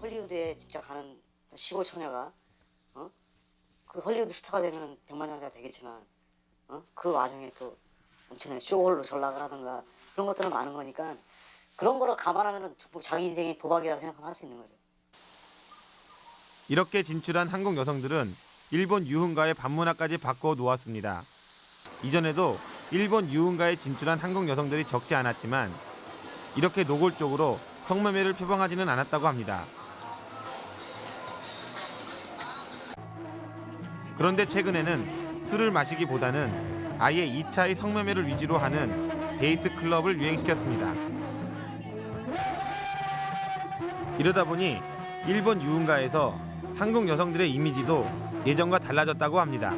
헐리우드에 진짜 가는 시골 처녀가 어? 그 헐리우드 스타가 되면 백만장자가 되겠지만 어? 그 와중에 또 엄청나게 쇼홀로 전락을 하든가 그런 것들은 많은 거니까 그런 거를 감안하면 뭐 자기 인생이 도박이다 생각하면 할 수 있는 거죠. 이렇게 진출한 한국 여성들은 일본 유흥가의 반문화까지 바꿔 놓았습니다. 이전에도 일본 유흥가에 진출한 한국 여성들이 적지 않았지만 이렇게 노골적으로 성매매를 표방하지는 않았다고 합니다. 그런데 최근에는 술을 마시기보다는 아예 2차의 성매매를 위주로 하는 데이트 클럽을 유행시켰습니다. 이러다 보니 일본 유흥가에서 한국 여성들의 이미지도 예전과 달라졌다고 합니다.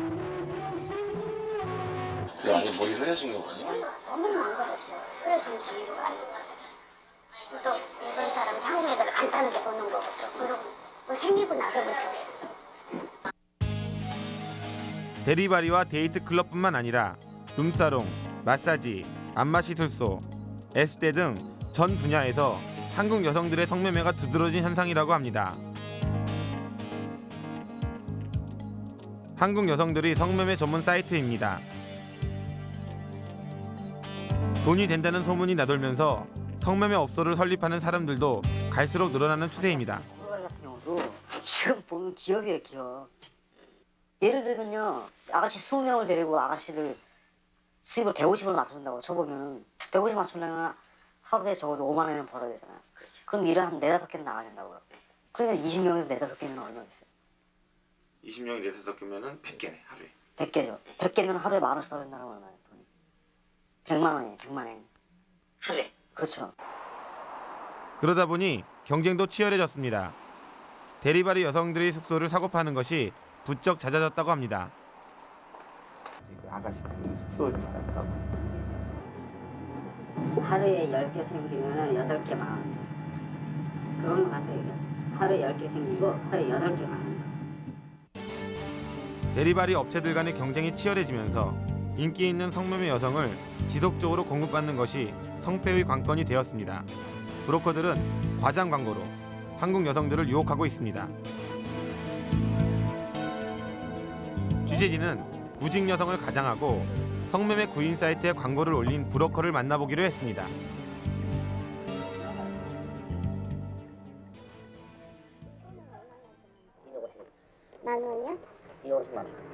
그 안에 머리 흐려진 거 아니야? 너무 망가졌죠. 그래서 정도가 아니죠. 또 일본 사람 한국 애들 간단하게 보는 거부터 그리고 뭐 생기고 나서부터 대리바리와 데이트 클럽뿐만 아니라 룸사롱, 마사지, 안마시술소, 에스테 등 전 분야에서 한국 여성들의 성매매가 두드러진 현상이라고 합니다. 한국 여성들이 성매매 전문 사이트입니다. 돈이 된다는 소문이 나돌면서 성매매 업소를 설립하는 사람들도 갈수록 늘어나는 추세입니다. 같은 경우도 지금 보면 기업이에요 기업. 예를 들면요 아가씨 20명을 데리고 아가씨들 수입을 150을 맞춘다고 쳐보면은 150 맞추려면 하루에 적어도 5만 원은 벌어야 되잖아요. 그럼 일을 한 네다섯 개는 나가야 된다고요. 그러면 20명에서 네다섯 개면 얼마겠어요? 20명이 네다섯 개면은 100개네 하루에. 100개죠. 100개면 하루에 만 원씩 떨어진다는 건 얼마예요? 돈이? 100만 원이에요. 100만 원. 하루에. 그렇죠. 그러다 보니 경쟁도 치열해졌습니다. 대리바리 여성들의 숙소를 사고 파는 것이 부쩍 잦아졌다고 합니다. 그 아가씨들 숙소 좀 알았다고 하루에 10개 생기면 8개 망하는 거. 그것만. 이게. 하루에 10개 생기고 하루에 8개 망하는 거. 대리발이 업체들 간의 경쟁이 치열해지면서 인기 있는 성매매 여성을 지속적으로 공급받는 것이 성패의 관건이 되었습니다. 브로커들은 과장 광고로 한국 여성들을 유혹하고 있습니다. 취재진은 구직 여성을 가장하고 성매매 구인 사이트에 광고를 올린 브로커를 만나보기로 했습니다. 만 원이요? 250만 원.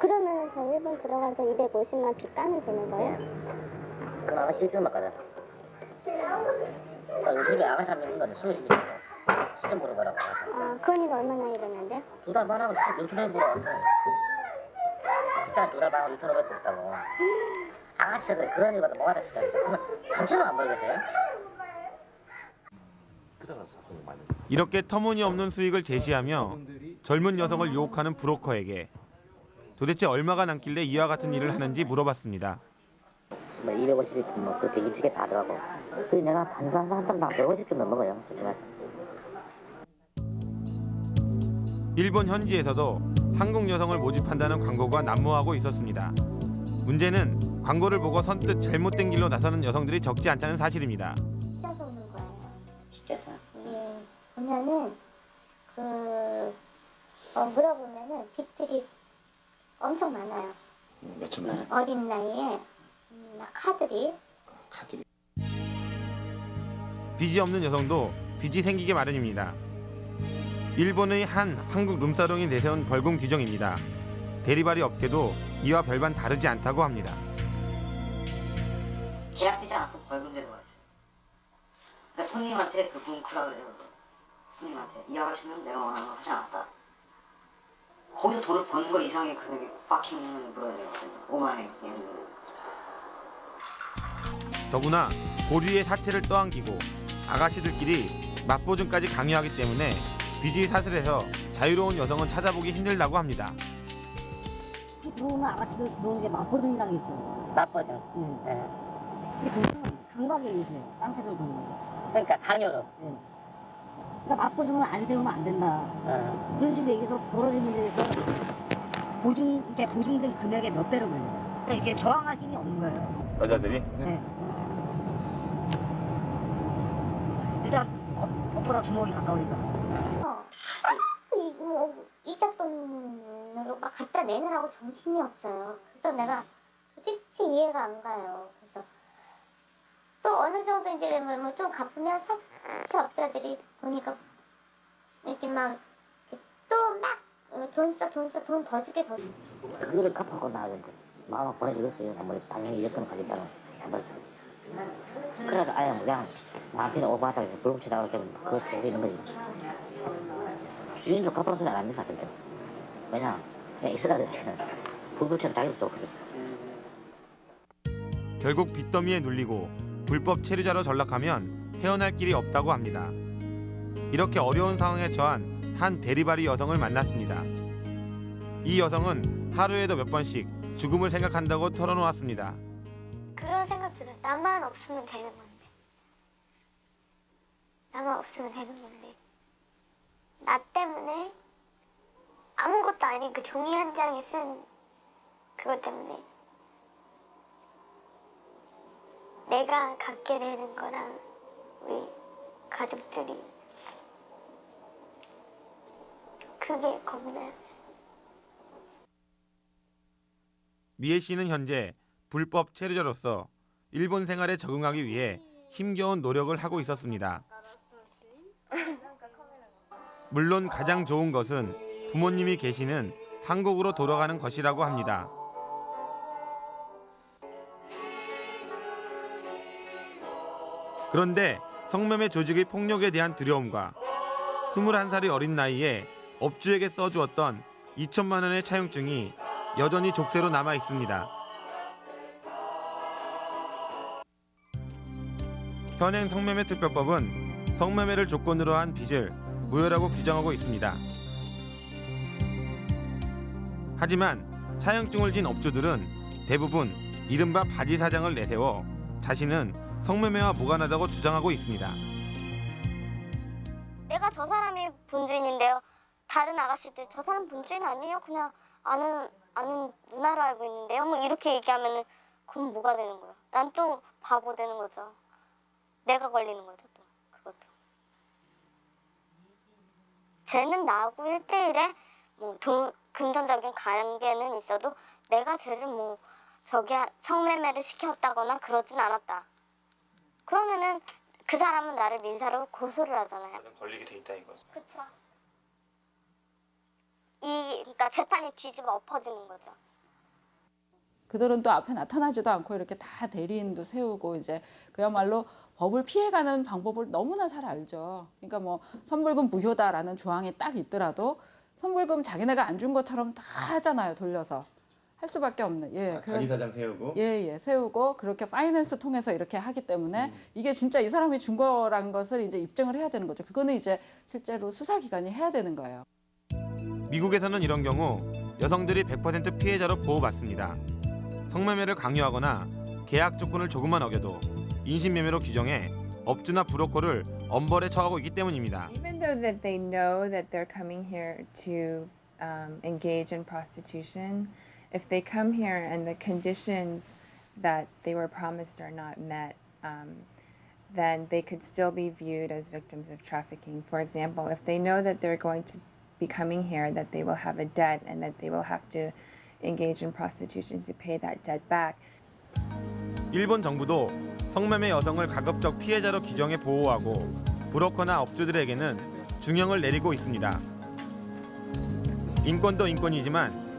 그러면 저 일본 들어가서 250만 빚 까면 되는 거예요? 그럼 아가씨 일주일만 가자. 아, 우리 집에 아가씨 한 명 있는 건데. 시점 보러 가라고 아가씨. 아, 그 언니가 얼마나 일했는데? 두 달 반하고 6천원 보러 왔어요. 진짜 두달 반하고 6천원 벌었다고. 아가씨 그래 그런 일 받아 뭐하다 진짜. 그러면 3천원 안 벌겠어요? 이렇게 터무니없는 수익을 제시하며 젊은 여성을 유혹하는 브로커에게 도대체 얼마가 남길래 이와 같은 일을 하는지 물어봤습니다. 뭐 250이 뭐그 120개 다 들어가고. 그 내가 단단 한 달당 150 정도 먹어요. 솔직히 말해서. 일본 현지에서도 한국 여성을 모집한다는 광고가 난무하고 있었습니다. 문제는 광고를 보고 선뜻 잘못된 길로 나서는 여성들이 적지 않다는 사실입니다. 진짜 속는 거예요. 진짜서. 이게 보면은 그 어, 물어보면은 빚들이 엄청 많아요. 몇천만 원? 어린 나이에 음, 막 카드비 카드비. 빚이 없는 여성도 빚이 생기게 마련입니다. 일본의 한 한국 룸사롱이 내세운 벌금 규정입니다. 대리발이 업계도 이와 별반 다르지 않다고 합니다. 계약되지 않고 벌금 제도가 있어요. 그러니까 손님한테 그 뭉크라 그래요. 손님한테 이 아가씨는 내가 원하는 거 하지 않았다. 거기서 돈을 버는 거 이상의 금액이 파킹을 물어야 되거든요. 5만 원 예를 들어. 더구나 고리의 사체를 떠안기고 아가씨들끼리 맛보증까지 강요하기 때문에 빚이 사슬해서 자유로운 여성은 찾아보기 힘들다고 합니다. 들어오면 아가씨들 들어오는 게 맛보증이라는 게 있어요. 맛보증. 네. 근데 그거는 강박에 의해서요. 깡패들 도는 거. 그러니까 강요로. 네. 그러니까 맛보증을 안 세우면 안 된다. 어. 그런 식으로 얘기해서 벌어진 문제에서 보증, 이렇게 보증된 금액의 몇 배를 물려요. 그러니까 이게 저항할 힘이 없는 거예요. 여자들이? 네. 일단 법, 법보다 주먹이 가까우니까. 어, 이, 뭐, 이자 돈으로 막 갖다 내느라고 정신이 없어요. 그래서 내가 도대체 이해가 안 가요. 그래서 또 어느 정도 이제 뭐 좀 갚으면 사채업자들이 보니까 이렇게 막 또 막 돈 써, 돈 써, 돈 더 주게 더. 그거를 갚아고 나가는데 마음 보내주겠어요. 아무래도 당연히 이랬던 거 가졌다는 안 보내주고. 그래서 아예 뭐 그냥 남편이 오바하자서 불붙이 나오게 그것이 되고 있는 거지. 주인도 갚아놓은 소리 안 합니다. 절대. 왜냐 그냥 있어야 돼. 불붙이면 자기도 좋거든. 결국 빚더미에 눌리고 불법 체류자로 전락하면 헤어날 길이 없다고 합니다. 이렇게 어려운 상황에 처한 한 대리발이 여성을 만났습니다. 이 여성은 하루에도 몇 번씩 죽음을 생각한다고 털어놓았습니다. 그런 생각 들어요. 나만 없으면 되는 건데. 나만 없으면 되는 건데. 나 때문에 아무것도 아닌 그 종이 한 장에 쓴 그것 때문에 내가 갖게 되는 거랑 우리 가족들이 그게 겁나요. 미애 씨는 현재 불법 체류자로서 일본 생활에 적응하기 위해 힘겨운 노력을 하고 있었습니다. 물론 가장 좋은 것은 부모님이 계시는 한국으로 돌아가는 것이라고 합니다. 그런데 성매매 조직의 폭력에 대한 두려움과 21살이 어린 나이에 업주에게 써주었던 2천만 원의 차용증이 여전히 족쇄로 남아 있습니다. 현행 성매매 특별법은 성매매를 조건으로 한 빚을 무효라고 규정하고 있습니다. 하지만 차용증을 진 업주들은 대부분 이른바 바지 사장을 내세워 자신은 성매매와 무관하다고 주장하고 있습니다. 내가 저 사람이 본주인인데요. 다른 아가씨들 저 사람 본주인 아니에요? 그냥 아는 아는 누나로 알고 있는데요. 뭐 이렇게 얘기하면은 그럼 뭐가 되는 거야? 난 또 바보 되는 거죠. 내가 걸리는 거죠 또 그것도. 쟤는 나하고 1대1에 뭐 돈, 금전적인 관계는 있어도 내가 쟤를 뭐 저기 성매매를 시켰다거나 그러진 않았다. 그러면은 그 사람은 나를 민사로 고소를 하잖아요. 걸리게 돼 있다 이거. 그쵸. 이 그러니까 재판이 뒤집어 엎어지는 거죠. 그들은 또 앞에 나타나지도 않고 이렇게 다 대리인도 세우고 이제 그야말로 법을 피해가는 방법을 너무나 잘 알죠. 그러니까 뭐 선불금 무효다라는 조항이 딱 있더라도 선불금 자기네가 안 준 것처럼 다 하잖아요. 돌려서 할 수밖에 없는. 예. 그- 자기 사장 세우고 예, 예, 세우고 그렇게 파이낸스 통해서 이렇게 하기 때문에 이게 진짜 이 사람이 준 거라는 것을 이제 입증을 해야 되는 거죠. 그거는 이제 실제로 수사기관이 해야 되는 거예요. 미국에서는 이런 경우 여성들이 100% 피해자로 보호받습니다. 성매매를 강요하거나 계약 조건을 조금만 어겨도 인신매매로 규정해 업주나 브로커를 엄벌에 처하고 있기 때문입니다. Even though that they know that they're coming here to um, engage in prostitution, if they come here and the conditions that they were promised are not met, um, then they could still be viewed as victims of trafficking. For example, if they know that they're going to be coming here, that they will have a debt and that they will have to engage in prostitution to pay that debt back, 일본 정부도 성매매 여성을 가급적 피해자로 규정해 보호하고 브로커나 업주들에게는 중형을 내리고 있습니다. 인권도 인권이지만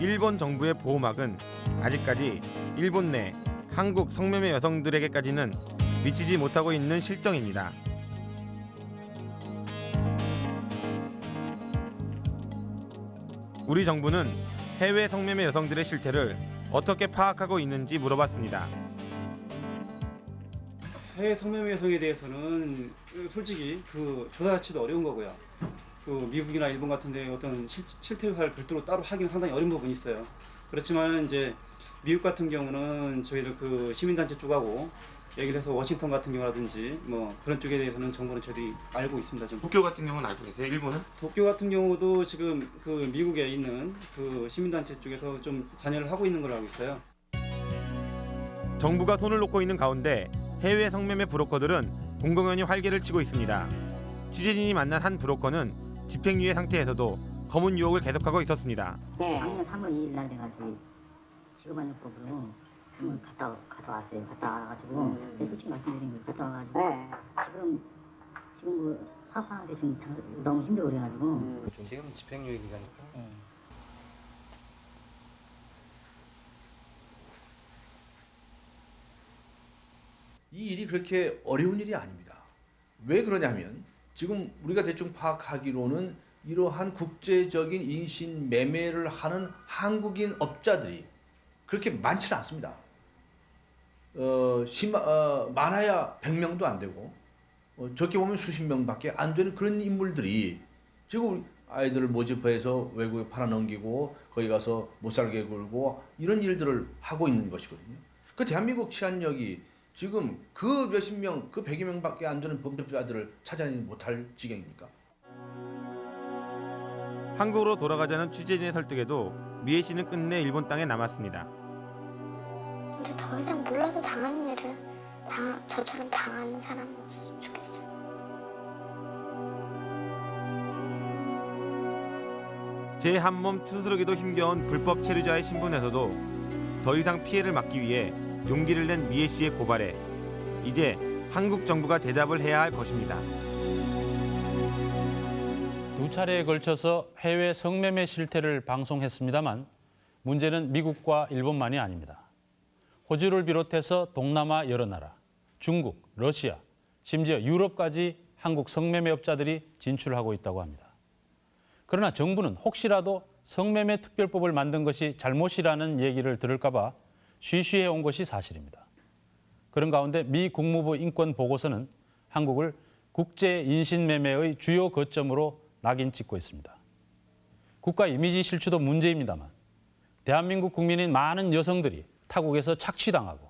일본 정부의 보호막은 아직까지 일본 내 한국 성매매 여성들에게까지는 미치지 못하고 있는 실정입니다. 우리 정부는 해외 성매매 여성들의 실태를 어떻게 파악하고 있는지 물어봤습니다. 해외 성매매 여성에 대해서는 솔직히 그 조사 자체도 어려운 거고요. 그 미국이나 일본 같은데 어떤 실, 실태 조사를 별도로 따로 하기는 상당히 어려운 부분이 있어요. 그렇지만 이제 미국 같은 경우는 저희들 그 시민단체 쪽하고 얘기를 해서 워싱턴 같은 경우라든지 뭐 그런 쪽에 대해서는 정보는 저희들이 알고 있습니다. 좀. 도쿄 같은 경우는 알고 계세요? 일본은? 도쿄 같은 경우도 지금 그 미국에 있는 그 시민단체 쪽에서 좀 관여를 하고 있는 걸로 알고 있어요. 정부가 손을 놓고 있는 가운데 해외 성매매 브로커들은 공공연히 활개를 치고 있습니다. 취재진이 만난 한 브로커는 집행유예 상태에서도 검은 유혹을 계속하고 있었습니다. 네. 작년 3월 2일 날 저기 직업안정법으로 한번 갔다 갔다 왔어요. 갔다 와가지고 네, 솔직히 말씀드린 거예요. 갔다 와가지고 지금 지금 뭐 사업하는데 좀 장- 너무 힘들고 그래가지고 지금 집행유예 기간이고 이 일이 그렇게 어려운 일이 아닙니다. 왜 그러냐면 지금 우리가 대충 파악하기로는 이러한 국제적인 인신 매매를 하는 한국인 업자들이 그렇게 많지는 않습니다. 어, 심하, 어, 많아야 100명도 안 되고 어, 적게 보면 수십 명밖에 안 되는 그런 인물들이 지금 아이들을 모집해서 외국에 팔아넘기고 거기 가서 못 살게 굴고 이런 일들을 하고 있는 것이거든요. 그 대한민국 치안력이 지금 그 몇십 명, 그 백여 명밖에 안 되는 범죄자들을 찾아내지 못할 지경입니까? 한국으로 돌아가자는 취재진의 설득에도 미애 씨는 끝내 일본 땅에 남았습니다. 근데 더 이상 몰라서 당하는 일은 당, 저처럼 당하는 사람이 없었으면 좋겠어요. 제 한몸 추스르기도 힘겨운 불법 체류자의 신분에서도 더 이상 피해를 막기 위해 용기를 낸 미애 씨의 고발에 이제 한국 정부가 대답을 해야 할 것입니다. 두 차례에 걸쳐서 해외 성매매 실태를 방송했습니다만 문제는 미국과 일본만이 아닙니다. 호주를 비롯해서 동남아 여러 나라, 중국, 러시아, 심지어 유럽까지 한국 성매매업자들이 진출하고 있다고 합니다. 그러나 정부는 혹시라도 성매매 특별법을 만든 것이 잘못이라는 얘기를 들을까 봐 쉬쉬해 온 것이 사실입니다. 그런 가운데 미 국무부 인권 보고서는 한국을 국제 인신매매의 주요 거점으로 낙인 찍고 있습니다. 국가 이미지 실추도 문제입니다만 대한민국 국민인 많은 여성들이 타국에서 착취당하고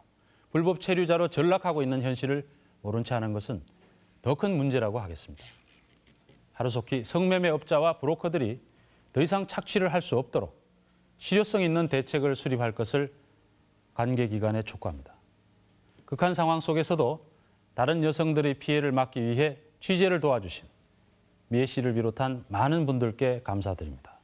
불법 체류자로 전락하고 있는 현실을 모른 채 하는 것은 더 큰 문제라고 하겠습니다. 하루속히 성매매업자와 브로커들이 더 이상 착취를 할 수 없도록 실효성 있는 대책을 수립할 것을 관계 기관에 촉구합니다. 극한 상황 속에서도 다른 여성들의 피해를 막기 위해 취재를 도와주신 미애 씨를 비롯한 많은 분들께 감사드립니다.